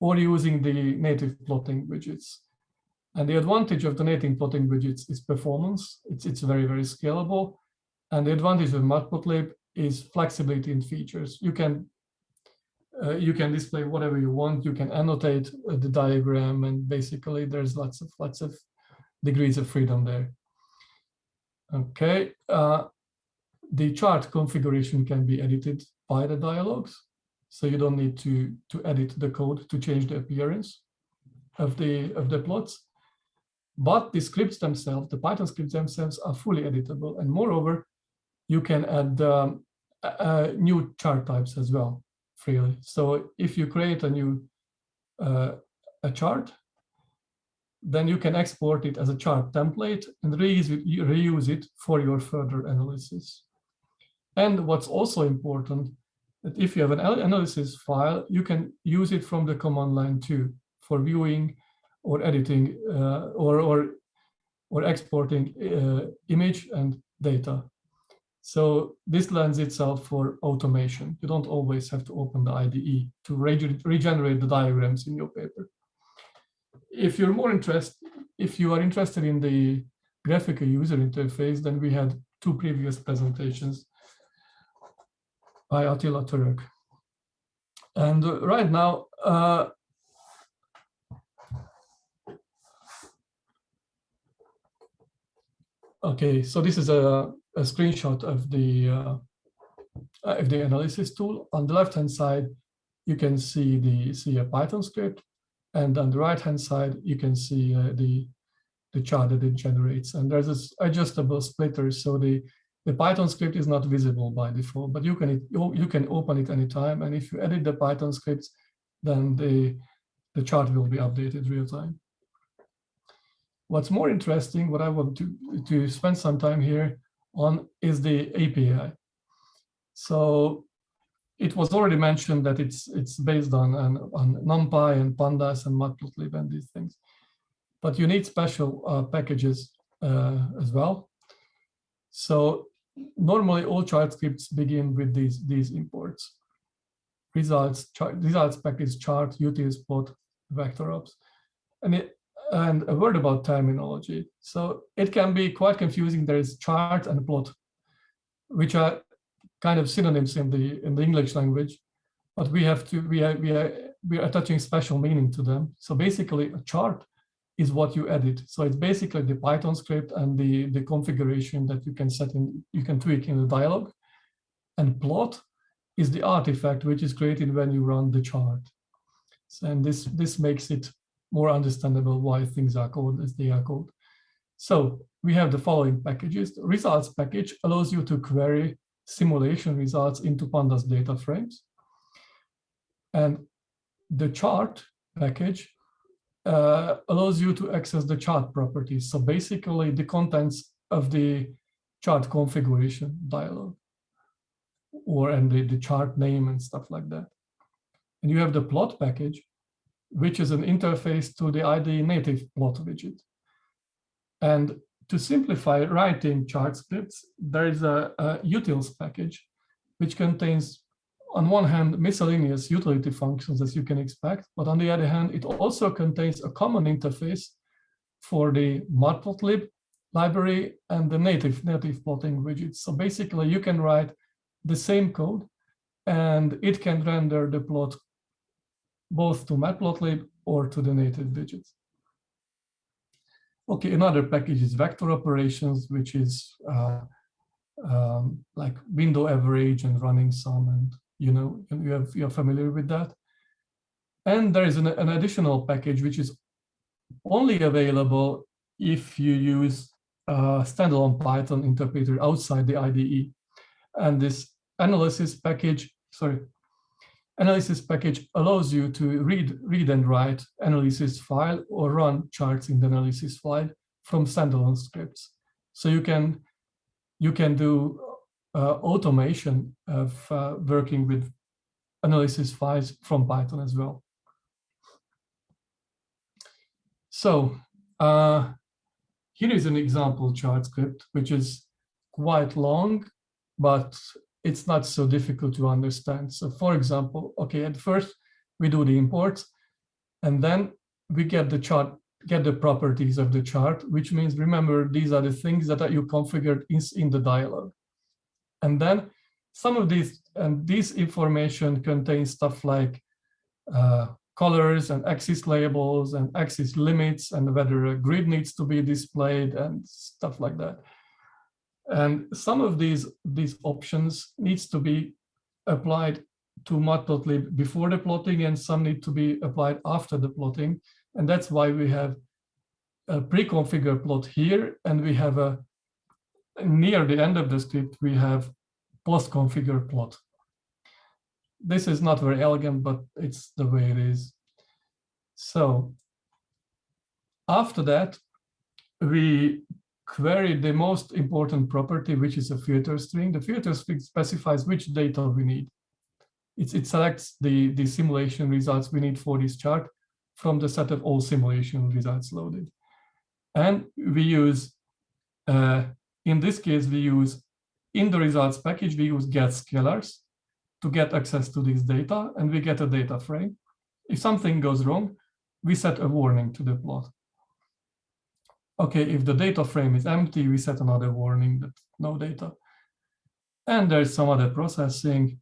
or using the native plotting widgets. And the advantage of the native plotting widgets is performance. It's, it's very, very scalable. And the advantage of Matplotlib is flexibility in features. You can uh, you can display whatever you want. You can annotate uh, the diagram, and basically there's lots of lots of degrees of freedom there. Okay, uh, the chart configuration can be edited by the dialogues, so you don't need to to edit the code to change the appearance of the of the plots. But the scripts themselves, the Python scripts themselves, are fully editable, and moreover, you can add um, uh, new chart types as well freely. So if you create a new uh, a chart, then you can export it as a chart template and reuse it, reuse it for your further analysis. And what's also important, that if you have an analysis file, you can use it from the command line too for viewing or editing uh, or, or, or exporting uh, image and data. So this lends itself for automation. You don't always have to open the IDE to regenerate the diagrams in your paper. If you're more interested, if you are interested in the graphical user interface, then we had two previous presentations by Attila Török. And right now, uh, okay, so this is a a screenshot of the uh, of the analysis tool. On the left hand side, you can see the see a Python script, and on the right hand side, you can see uh, the the chart that it generates. And there's this adjustable splitter, so the the Python script is not visible by default, but you can you can open it anytime. And if you edit the Python scripts, then the the chart will be updated real time. What's more interesting, what I want to to spend some time here on is the API. So it was already mentioned that it's it's based on, on, on NumPy and Pandas and Matplotlib and these things. But you need special uh, packages uh, as well. So normally all chart scripts begin with these, these imports. Results, results package chart, utils, plot, vector ops. And it, and a word about terminology. So it can be quite confusing. There is chart and plot, which are kind of synonyms in the in the English language, but we have to we are we are we are attaching special meaning to them. So basically, a chart is what you edit. So it's basically the Python script and the the configuration that you can set in you can tweak in the dialog, and plot is the artifact which is created when you run the chart. So, and this this makes it more understandable why things are called as they are called. So we have the following packages. The results package allows you to query simulation results into pandas data frames. And the chart package uh, allows you to access the chart properties. So basically the contents of the chart configuration dialog or and the, the chart name and stuff like that. And you have the plot package, which is an interface to the IDE native plot widget. And to simplify writing chart scripts, there is a, a utils package, which contains, on one hand, miscellaneous utility functions, as you can expect, but on the other hand, it also contains a common interface for the matplotlib library and the native native plotting widgets. So basically, you can write the same code, and it can render the plot both to matplotlib or to the native widgets. Okay, another package is vector operations, which is uh, um, like window average and running sum, and you know you have you're familiar with that. And there is an, an additional package which is only available if you use a standalone Python interpreter outside the IDE. And this analysis package, sorry, analysis package allows you to read, read and write analysis file or run charts in the analysis file from standalone scripts. So you can you can do automation of uh, working with analysis files from Python as well. So uh, here is an example chart script, which is quite long, but it's not so difficult to understand. So for example, okay, at first we do the imports and then we get the chart, get the properties of the chart, which means remember, these are the things that you configured in, in the dialog. And then some of these, and this information contains stuff like uh, colors and axis labels and axis limits and whether a grid needs to be displayed and stuff like that. And some of these, these options needs to be applied to matplotlib before the plotting and some need to be applied after the plotting. And that's why we have a pre-configured plot here and we have a near the end of the script, we have post-configure plot. This is not very elegant, but it's the way it is. So after that, we query the most important property, which is a filter string. The filter string specifies which data we need. It, selects the, the simulation results we need for this chart from the set of all simulation results loaded. And we use, uh, in this case, we use in the results package, we use get scalars to get access to this data, and we get a data frame. If something goes wrong, we set a warning to the plot okay, if the data frame is empty, we set another warning that no data. And there's some other processing.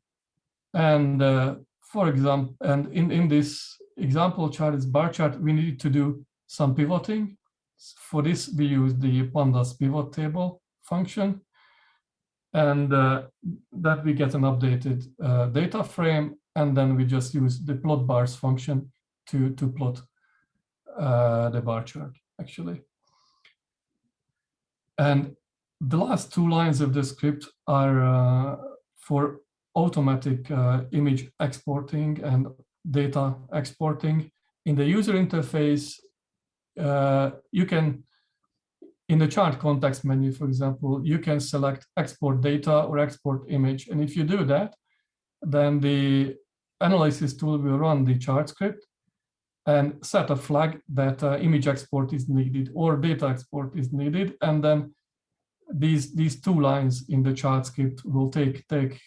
And uh, for example, and in, in this example chart, this bar chart, we need to do some pivoting. For this, we use the pandas pivot table function. And uh, that we get an updated uh, data frame. And then we just use the plot bars function to, to plot uh, the bar chart, actually. And the last two lines of the script are uh, for automatic uh, image exporting and data exporting. In the user interface, uh, you can, in the chart context menu, for example, you can select export data or export image. And if you do that, then the analysis tool will run the chart script and set a flag that uh, image export is needed or data export is needed. And then these, these two lines in the chart script will take, take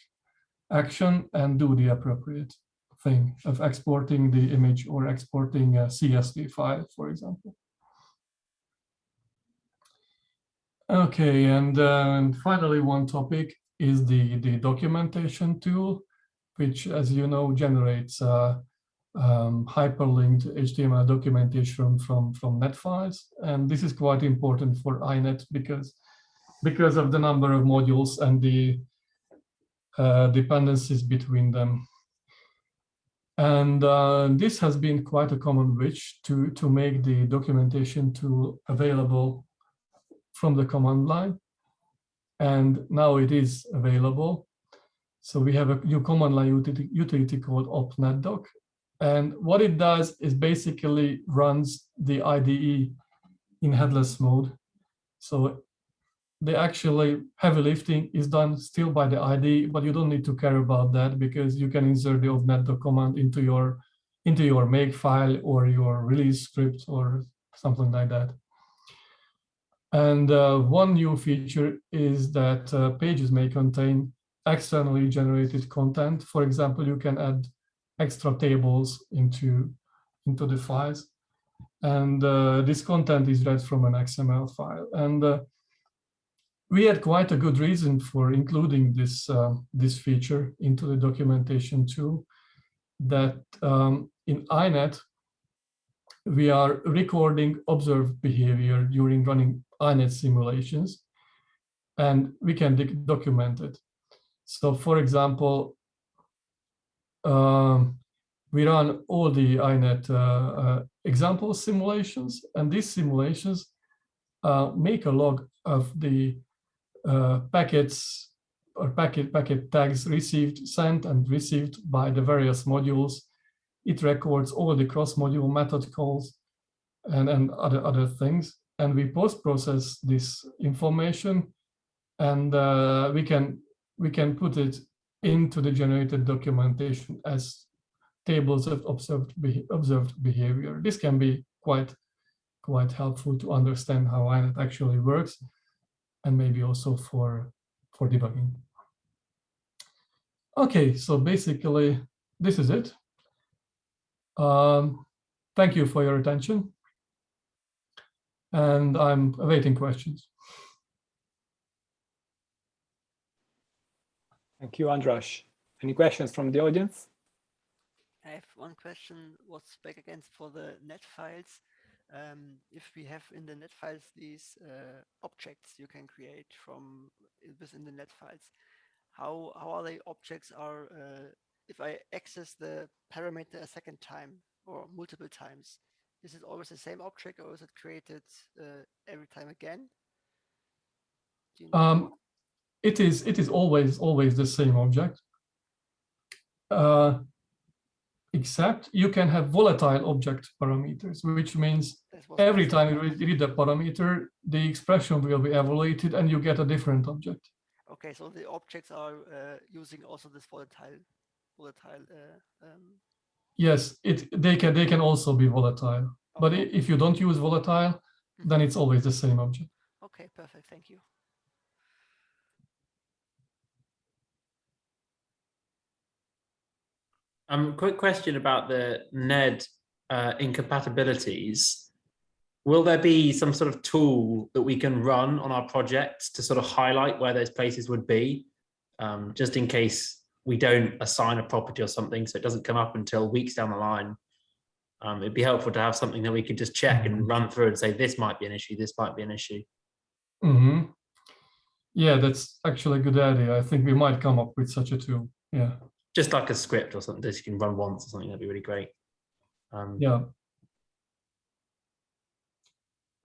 action and do the appropriate thing of exporting the image or exporting a CSV file, for example. Okay, and, uh, finally, one topic is the, the documentation tool, which, as you know, generates uh, um, hyperlinked HTML documentation from, from NED files. And this is quite important for INET because, because of the number of modules and the uh, dependencies between them. And uh, this has been quite a common wish to, to make the documentation tool available from the command line. And now it is available. So we have a new command line utility, utility called opp_neddoc, and what it does is basically runs the IDE in headless mode. So the actually heavy lifting is done still by the IDE, but you don't need to care about that because you can insert the opp_neddoc command into your into your make file or your release script or something like that. And uh, one new feature is that uh, pages may contain externally generated content. For example, you can add extra tables into, into the files. And uh, this content is read from an XML file. And uh, we had quite a good reason for including this, uh, this feature into the documentation too, that um, in INET, we are recording observed behavior during running INET simulations, and we can document it. So for example, um, we run all the INET uh, uh, example simulations, and these simulations uh, make a log of the uh, packets or packet packet tags received, sent, and received by the various modules. It records all the cross-module method calls and, and other, other things. And we post-process this information and uh, we can we can put it into the generated documentation as tables of observed, be observed behavior. This can be quite quite helpful to understand how INET actually works and maybe also for for debugging. Okay, so basically this is it. Um, thank you for your attention. And I'm awaiting questions. Thank you, Andras. Any questions from the audience? I have one question. What's back against for the NED files? Um, if we have in the NED files these uh, objects you can create from within the NED files, how how are they objects are uh, if I access the parameter a second time or multiple times? Is it always the same object or is it created uh, every time again? You know? um, it is it is always always the same object. Uh, except you can have volatile object parameters, which means every time you read the parameter, the expression will be evaluated and you get a different object. Okay, so the objects are uh, using also this volatile, volatile. Uh, um... Yes, it they can they can also be volatile, okay. but if you don't use volatile, mm -hmm. then it's always the same object. Okay, perfect. Thank you. Um, quick question about the NED uh, incompatibilities. Will there be some sort of tool that we can run on our projects to sort of highlight where those places would be, um, just in case we don't assign a property or something, so it doesn't come up until weeks down the line? Um, it'd be helpful to have something that we could just check and run through and say, this might be an issue, this might be an issue. Mm -hmm. Yeah, that's actually a good idea. I think we might come up with such a tool. Yeah just like a script or something that you can run once or something, that'd be really great. Um, yeah.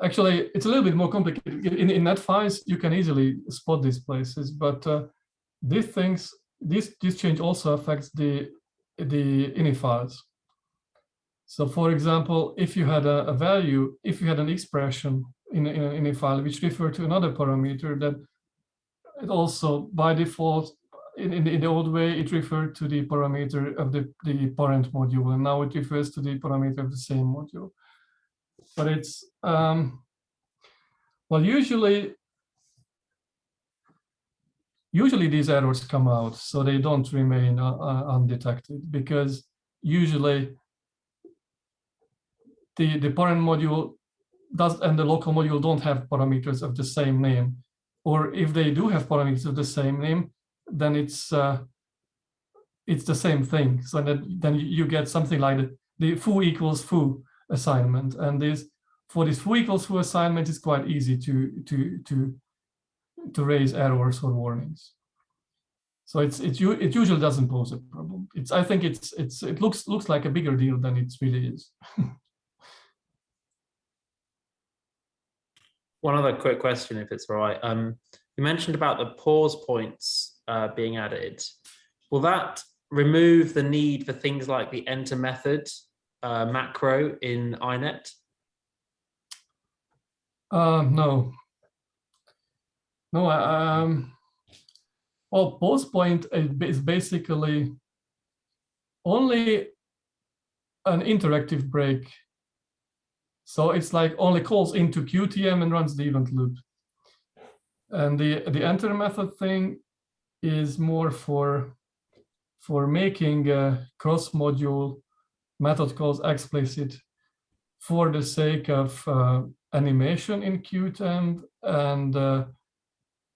Actually, it's a little bit more complicated. In, in NED files, you can easily spot these places, but uh, these things, this, this change also affects the, the ini files. So for example, if you had a, a value, if you had an expression in, in an ini file which referred to another parameter, then it also by default in, in, in, the old way, it referred to the parameter of the, the parent module, and now it refers to the parameter of the same module. But it's, um, well, usually, usually these errors come out, so they don't remain uh, uh, undetected, because usually the, the parent module does and the local module don't have parameters of the same name. Or if they do have parameters of the same name, then it's uh, it's the same thing. So that then you get something like the, the foo equals foo assignment, and this for this foo equals foo assignment, it's quite easy to to to to raise errors or warnings. So it's it's it usually doesn't pose a problem. It's I think it's it's it looks looks like a bigger deal than it really is. One other quick question, if it's all right. Um, you mentioned about the pause points uh, being added. Will that remove the need for things like the enter method uh, macro in INET? Uh, no. No, um, well, pause point is basically only an interactive break. So it's like only calls into Qtenv and runs the event loop. And the, the enter method thing is more for, for making cross-module method calls explicit for the sake of uh, animation in Qt and uh,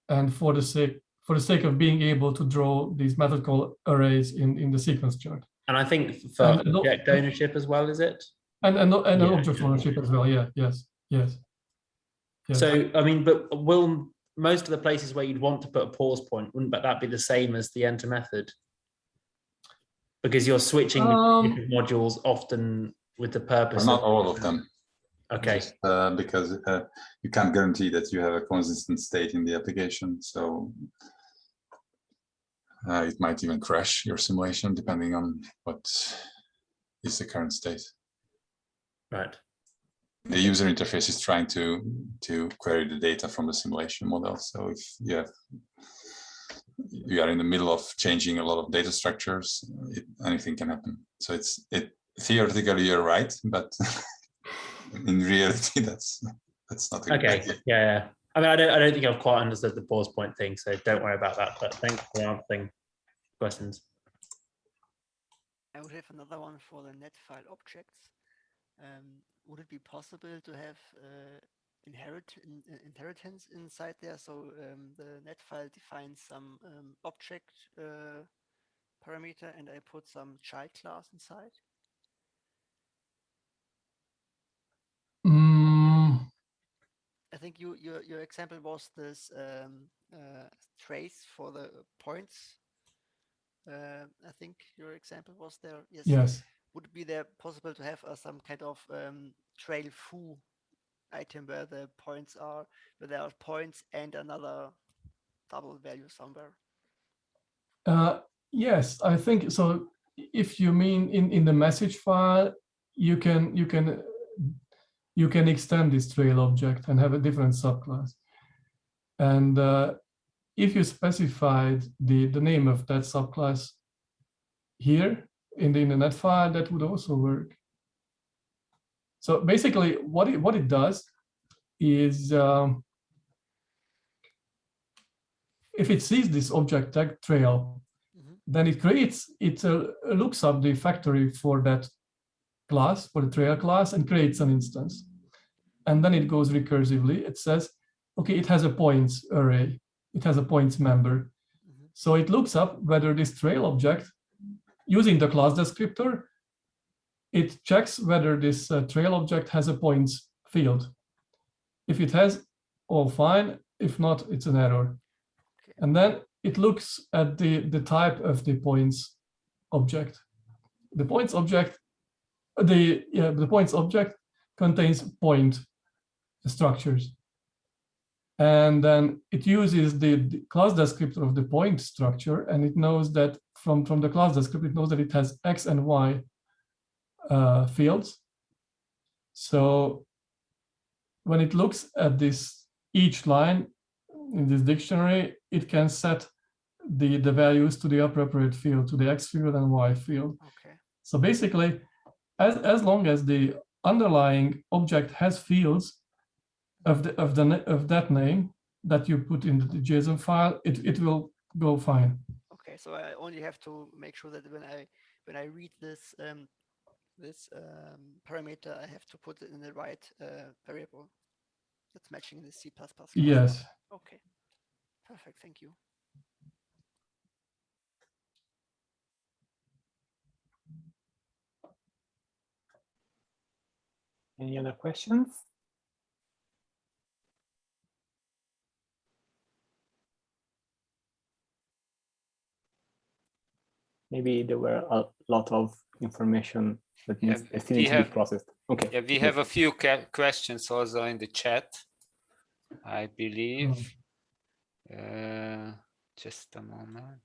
and for the sake for the sake of being able to draw these method call arrays in in the sequence chart. And I think for And- object ownership as well, is it? And and and Yeah, object ownership as well. Yeah. Yes. Yes. Yes. So, I mean, but will most of the places where you'd want to put a pause point, wouldn't but that be the same as the enter method? Because you're switching Um, modules often with the But purpose. not of- all of them. Okay, just, uh, because uh, you can't guarantee that you have a consistent state in the application. So uh, it might even crash your simulation depending on what is the current state. right. The user interface is trying to to query the data from the simulation model. So if you have you are in the middle of changing a lot of data structures, it, anything can happen. So it's it theoretically you're right, but in reality that's that's not a good Okay, idea. yeah, yeah. I mean, I don't, I don't think I've quite understood the pause point thing, so don't worry about that, but thanks for answering questions. I would have another one for the NED file objects. Um, would it be possible to have uh, inherit in, in- inheritance inside there? So um, the NED file defines some um, object uh, parameter, and I put some child class inside. Mm, I think you your your example was this um, uh, trace for the points. Uh, I think your example was there. Yes. yes. Would be there possible to have uh, some kind of um, trail foo item where the points are, where there are points and another double value somewhere? Uh, yes, I think so. If you mean in in the message file, you can you can you can extend this trail object and have a different subclass. And uh, if you specified the the name of that subclass here in the internet file, that would also work. So basically, what it what it does is um, if it sees this object tag trail, Mhm. then it creates, it uh, looks up the factory for that class, for the trail class, and creates an instance. And then it goes recursively. It says, okay, it has a points array. It has a points member. Mhm. So it looks up whether this trail object, using the class descriptor, it checks whether this uh, trail object has a points field. If it has, all fine. If not, it's an error. Okay. And then it looks at the, the type of the points object. The points object, the, yeah, the points object contains point structures. And then it uses the, the class descriptor of the point structure, and it knows that from, from the class descriptor, it knows that it has X and Y uh, fields. So when it looks at this each line in this dictionary, it can set the, the values to the appropriate field, to the X field and Y field. Okay. So basically, as, as long as the underlying object has fields of the of the of that name that you put in the JSON file, it, it will go fine. Okay. So I only have to make sure that when I when I read this um, this um, parameter, I have to put it in the right uh, variable that's matching the C++ class. Yes. Okay. Perfect. Thank you. Any other questions? Maybe there were a lot of information that needs still needs to be have- processed. Okay. Yeah, we have a few questions also in the chat, I believe. Uh, just a moment.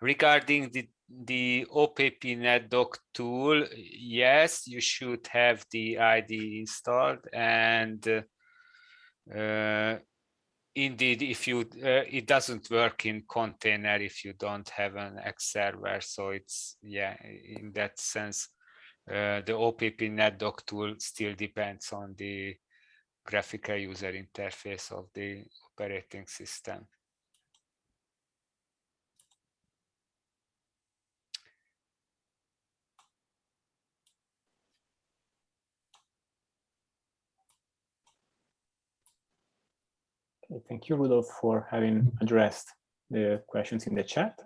Regarding the the opp_neddoc tool, yes, you should have the ID installed and uh, indeed, if you uh, it doesn't work in container if you don't have an X server. So it's yeah, in that sense, uh, the opp_neddoc tool still depends on the graphical user interface of the operating system. Thank you, Rudolf, for having addressed the questions in the chat.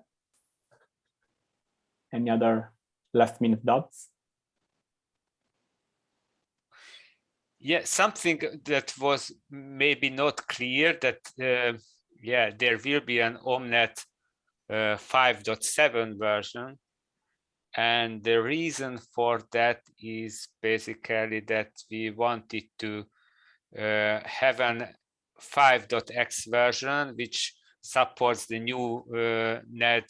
Any other last minute doubts? Yeah, something that was maybe not clear that, uh, yeah, there will be an Omnet uh, 5.7 version. And the reason for that is basically that we wanted to uh, have an 5.x version, which supports the new uh, NED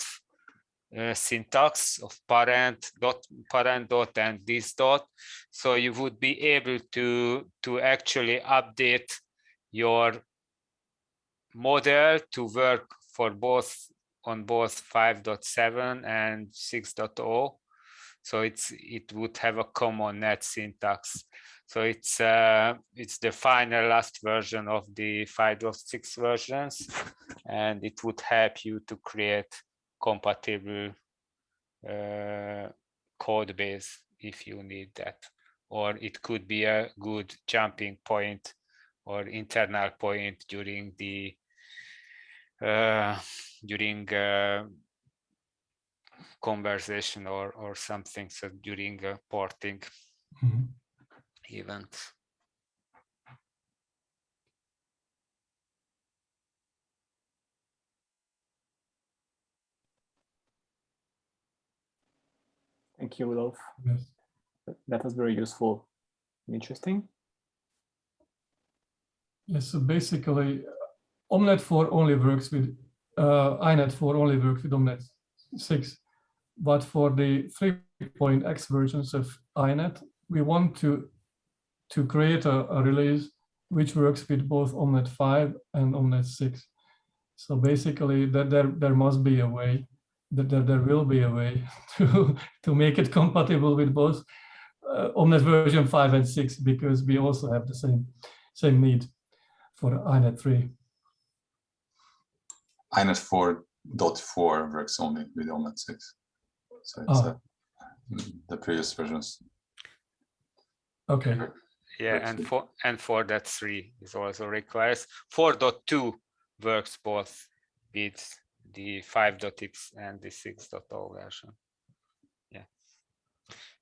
uh, syntax of parent dot parent dot and this dot. So you would be able to to actually update your model to work for both on both 5.7 and 6.0 so it's it would have a common NED syntax so it's uh, it's the final last version of the 5.6 versions and it would help you to create compatible uh, code base if you need that. Or it could be a good jumping point or internal point during the uh, during uh, conversation or or something so during a porting mm -hmm. Event. Thank you, Rudolf. Yes. That was very useful interesting. Yes, so basically, Omnet 4 only works with, uh, INET 4 only works with Omnet 6. But for the 3.x versions of INET, we want to, to create a, a release which works with both Omnet 5 and Omnet 6. So basically, that there, there must be a way that there, there will be a way to, to make it compatible with both uh, Omnet version 5 and 6 because we also have the same same need for INET 3. INET 4.4 works only with Omnet 6. So it's Oh. uh, the previous versions. Okay. Yeah, and for and for that three is also requires 4.2 works both with the 5.x and the 6.0 version. Yeah.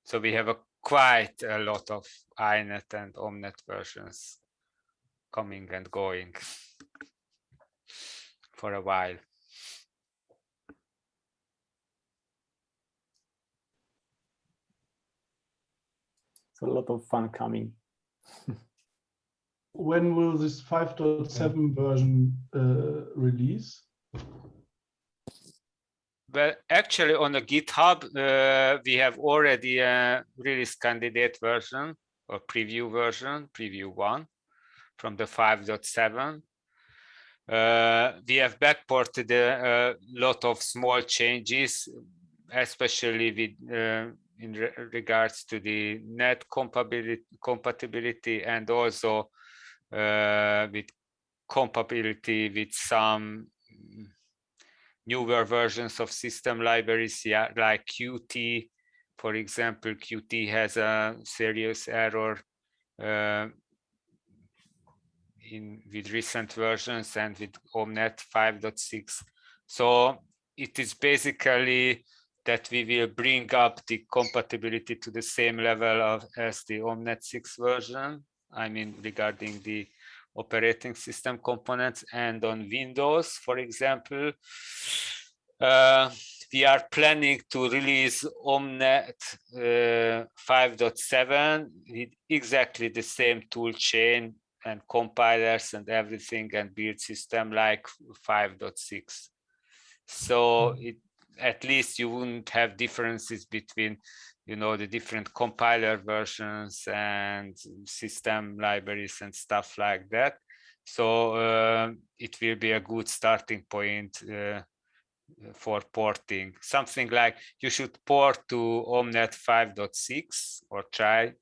So we have a quite a lot of INET and Omnet versions coming and going for a while. A lot of fun coming. When will this 5.7 version uh, release? Well, actually on the GitHub, uh, we have already a release candidate version or preview version, preview one from the 5.7. Uh, we have backported a, a, lot of small changes, especially with uh, in re regards to the NED compatibility, compatibility and also uh, with compatibility with some newer versions of system libraries, yeah, like Qt, for example, Qt has a serious error uh, in with recent versions and with Omnet 5.6. So it is basically that we will bring up the compatibility to the same level of as the Omnet 6 version. I mean, regarding the operating system components and on Windows, for example, uh, we are planning to release Omnet uh, 5.7 with exactly the same tool chain and compilers and everything and build system like 5.6. So it, at least you wouldn't have differences between you know the different compiler versions and system libraries and stuff like that So uh, it will be a good starting point uh, for porting. Something like you should port to Omnet 5.6 or try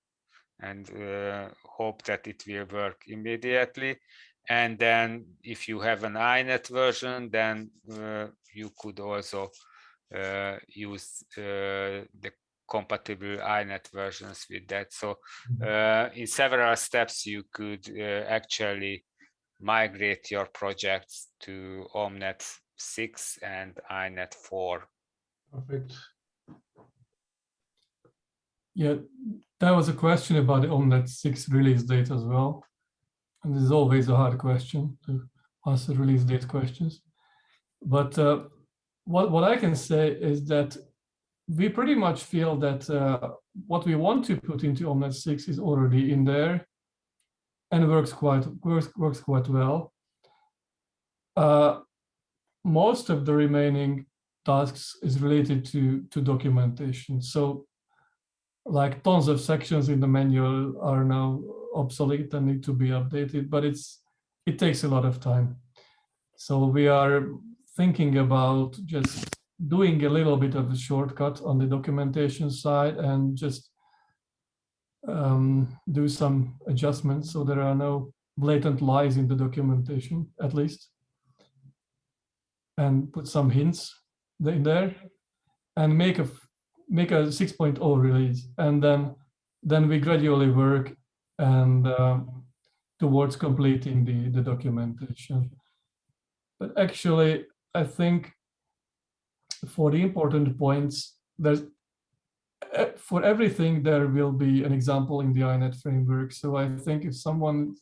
and uh, hope that it will work immediately. And then if you have an INET version, then uh, you could also use uh, the compatible INET versions with that. So uh, in several steps, you could uh, actually migrate your projects to Omnet 6 and INET 4. Perfect. Yeah, there was a question about the Omnet 6 release date as well. And this is always a hard question to answer release date questions. But uh, what, what I can say is that we pretty much feel that uh, what we want to put into Omnet 6 is already in there and works quite works, works quite well. Uh, most of the remaining tasks is related to, to documentation. So like tons of sections in the manual are now obsolete and need to be updated, but it's it takes a lot of time. So we are thinking about just doing a little bit of a shortcut on the documentation side and just um, do some adjustments so there are no blatant lies in the documentation, at least, and put some hints in there and make a make a 6.0 release and then then we gradually work and um, towards completing the the documentation. But actually i think for the important points there's eh, for everything there will be an example in the inet framework so i think if someone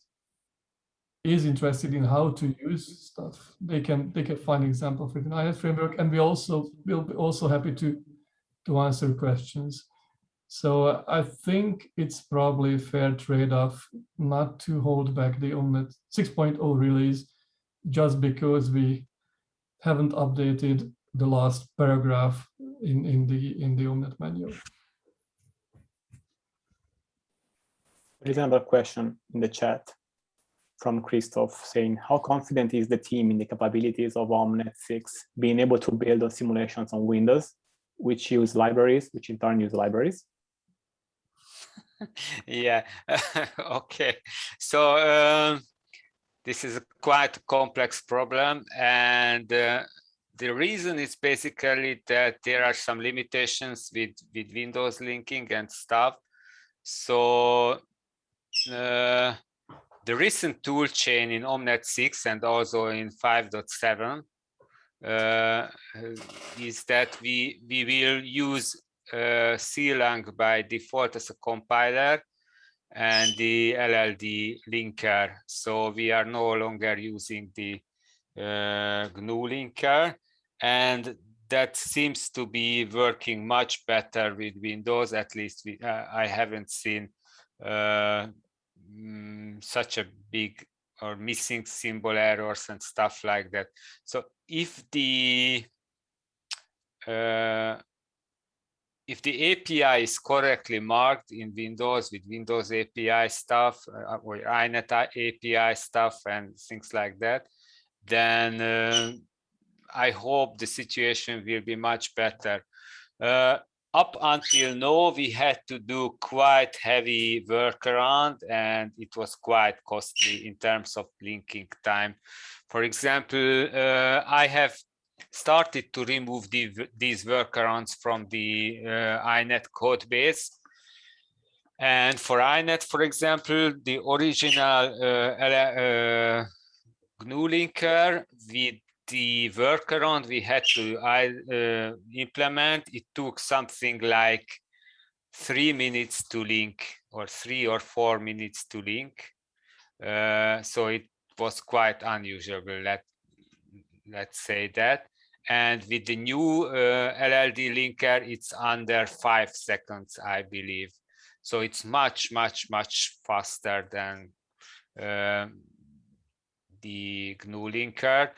is interested in how to use stuff they can they can find example for the inet framework and we also will be also happy to to answer questions. So I think it's probably a fair trade-off not to hold back the Omnet 6.0 release just because we haven't updated the last paragraph in, in the in the Omnet manual. There is another question in the chat from Christoph saying, how confident is the team in the capabilities of Omnet 6 being able to build on simulations on Windows which use libraries, which in turn use libraries? yeah, okay. So um, this is a quite complex problem and uh, the reason is basically that there are some limitations with, with Windows linking and stuff. So uh, the recent tool chain in Omnet 6 and also in 5.7 uh, is that we we will use uh, CLang by default as a compiler and the LLD linker. So we are no longer using the uh, GNU linker and that seems to be working much better with Windows. At least we, uh, I haven't seen uh, mm, such a big or missing symbol errors and stuff like that. So if the uh, if the API is correctly marked in Windows with Windows API stuff uh, or INET API stuff and things like that, then uh, I hope the situation will be much better. Uh, up until now, we had to do quite heavy workaround and it was quite costly in terms of linking time. For example, uh, I have started to remove the, these workarounds from the uh, INET code base. And for INET, for example, the original uh, uh GNU linker with the workaround we had to uh, implement, it took something like three minutes to link or three or four minutes to link. Uh, so it was quite unusual, let, let's say that. And with the new uh, LLD linker, it's under five seconds, I believe. So it's much, much, much faster than uh, the GNU linker.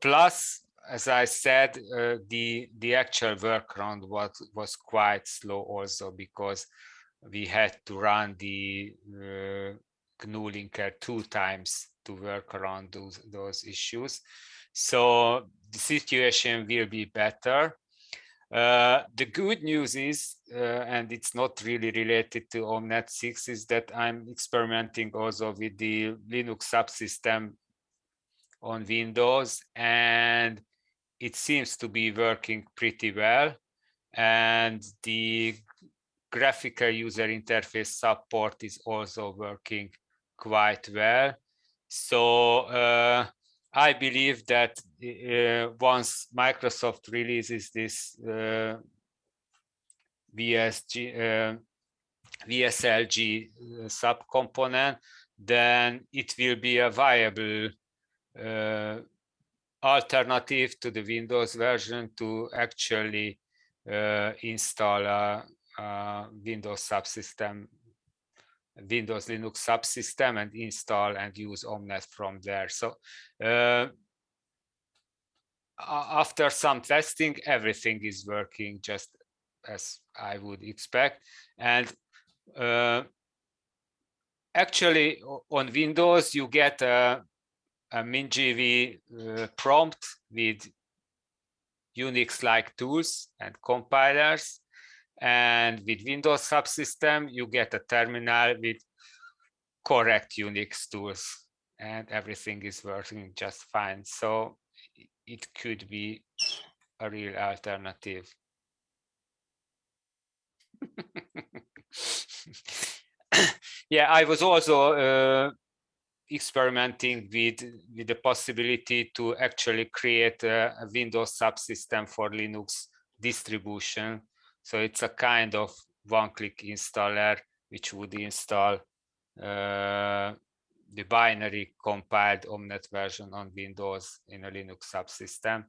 Plus, as I said, uh, the the actual workaround was was quite slow also because we had to run the uh, GNU linker two times to work around those those issues. So the situation will be better. Uh, the good news is, uh, and it's not really related to OMNET 6, is that I'm experimenting also with the Linux subsystem on Windows, and it seems to be working pretty well. And the graphical user interface support is also working quite well. So uh, I believe that uh, once Microsoft releases this uh, VSG, uh, VSLG uh, subcomponent, then it will be a viable uh, alternative to the Windows version to actually install a, a Windows subsystem Windows Linux subsystem and install and use Omnet from there. So uh, after some testing, everything is working just as I would expect. And uh, actually on Windows, you get a, a MinGW uh, prompt with Unix-like tools and compilers and with Windows subsystem, you get a terminal with correct Unix tools and everything is working just fine. So it could be a real alternative. yeah, I was also uh, experimenting with, with the possibility to actually create a, a Windows subsystem for Linux distribution so it's a kind of one-click installer which would install uh, the binary compiled Omnet version on Windows in a Linux subsystem.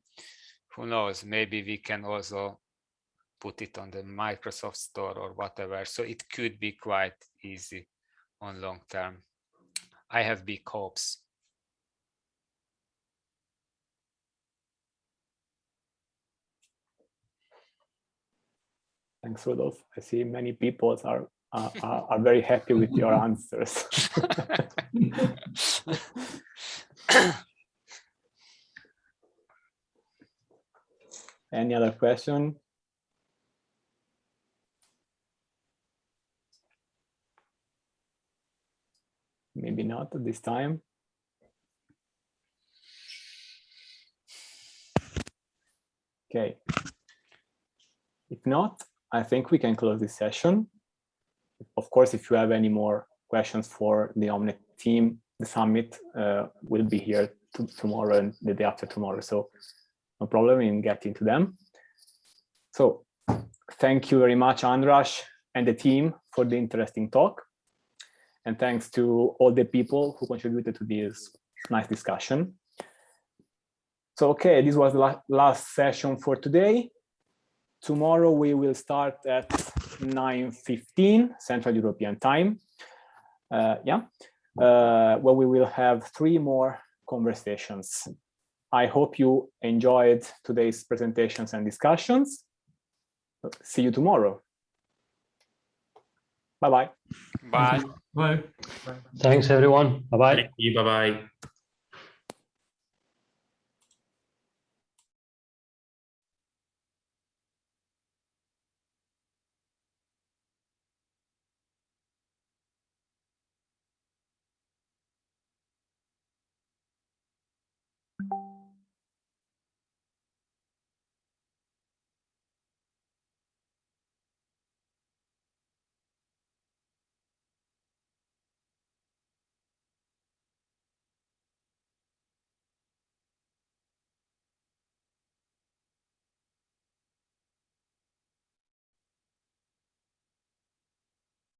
Who knows, maybe we can also put it on the Microsoft Store or whatever. So it could be quite easy on long term. I have big hopes. Thanks, Rudolf. I see many people are uh, are, are very happy with your answers. Any other question? Maybe not at this time. Okay. If not, I think we can close this session. Of course, if you have any more questions for the Omnet team, the summit uh, will be here tomorrow and the day after tomorrow. So no problem in getting to them. So thank you very much, Andras and the team for the interesting talk. And thanks to all the people who contributed to this nice discussion. So, okay, this was the last session for today. Tomorrow we will start at 9.15 Central European Time. Uh, yeah, uh, where we will have three more conversations. I hope you enjoyed today's presentations and discussions. See you tomorrow. Bye-bye. Bye. Bye. Thanks, everyone. Bye-bye. You. Bye-bye.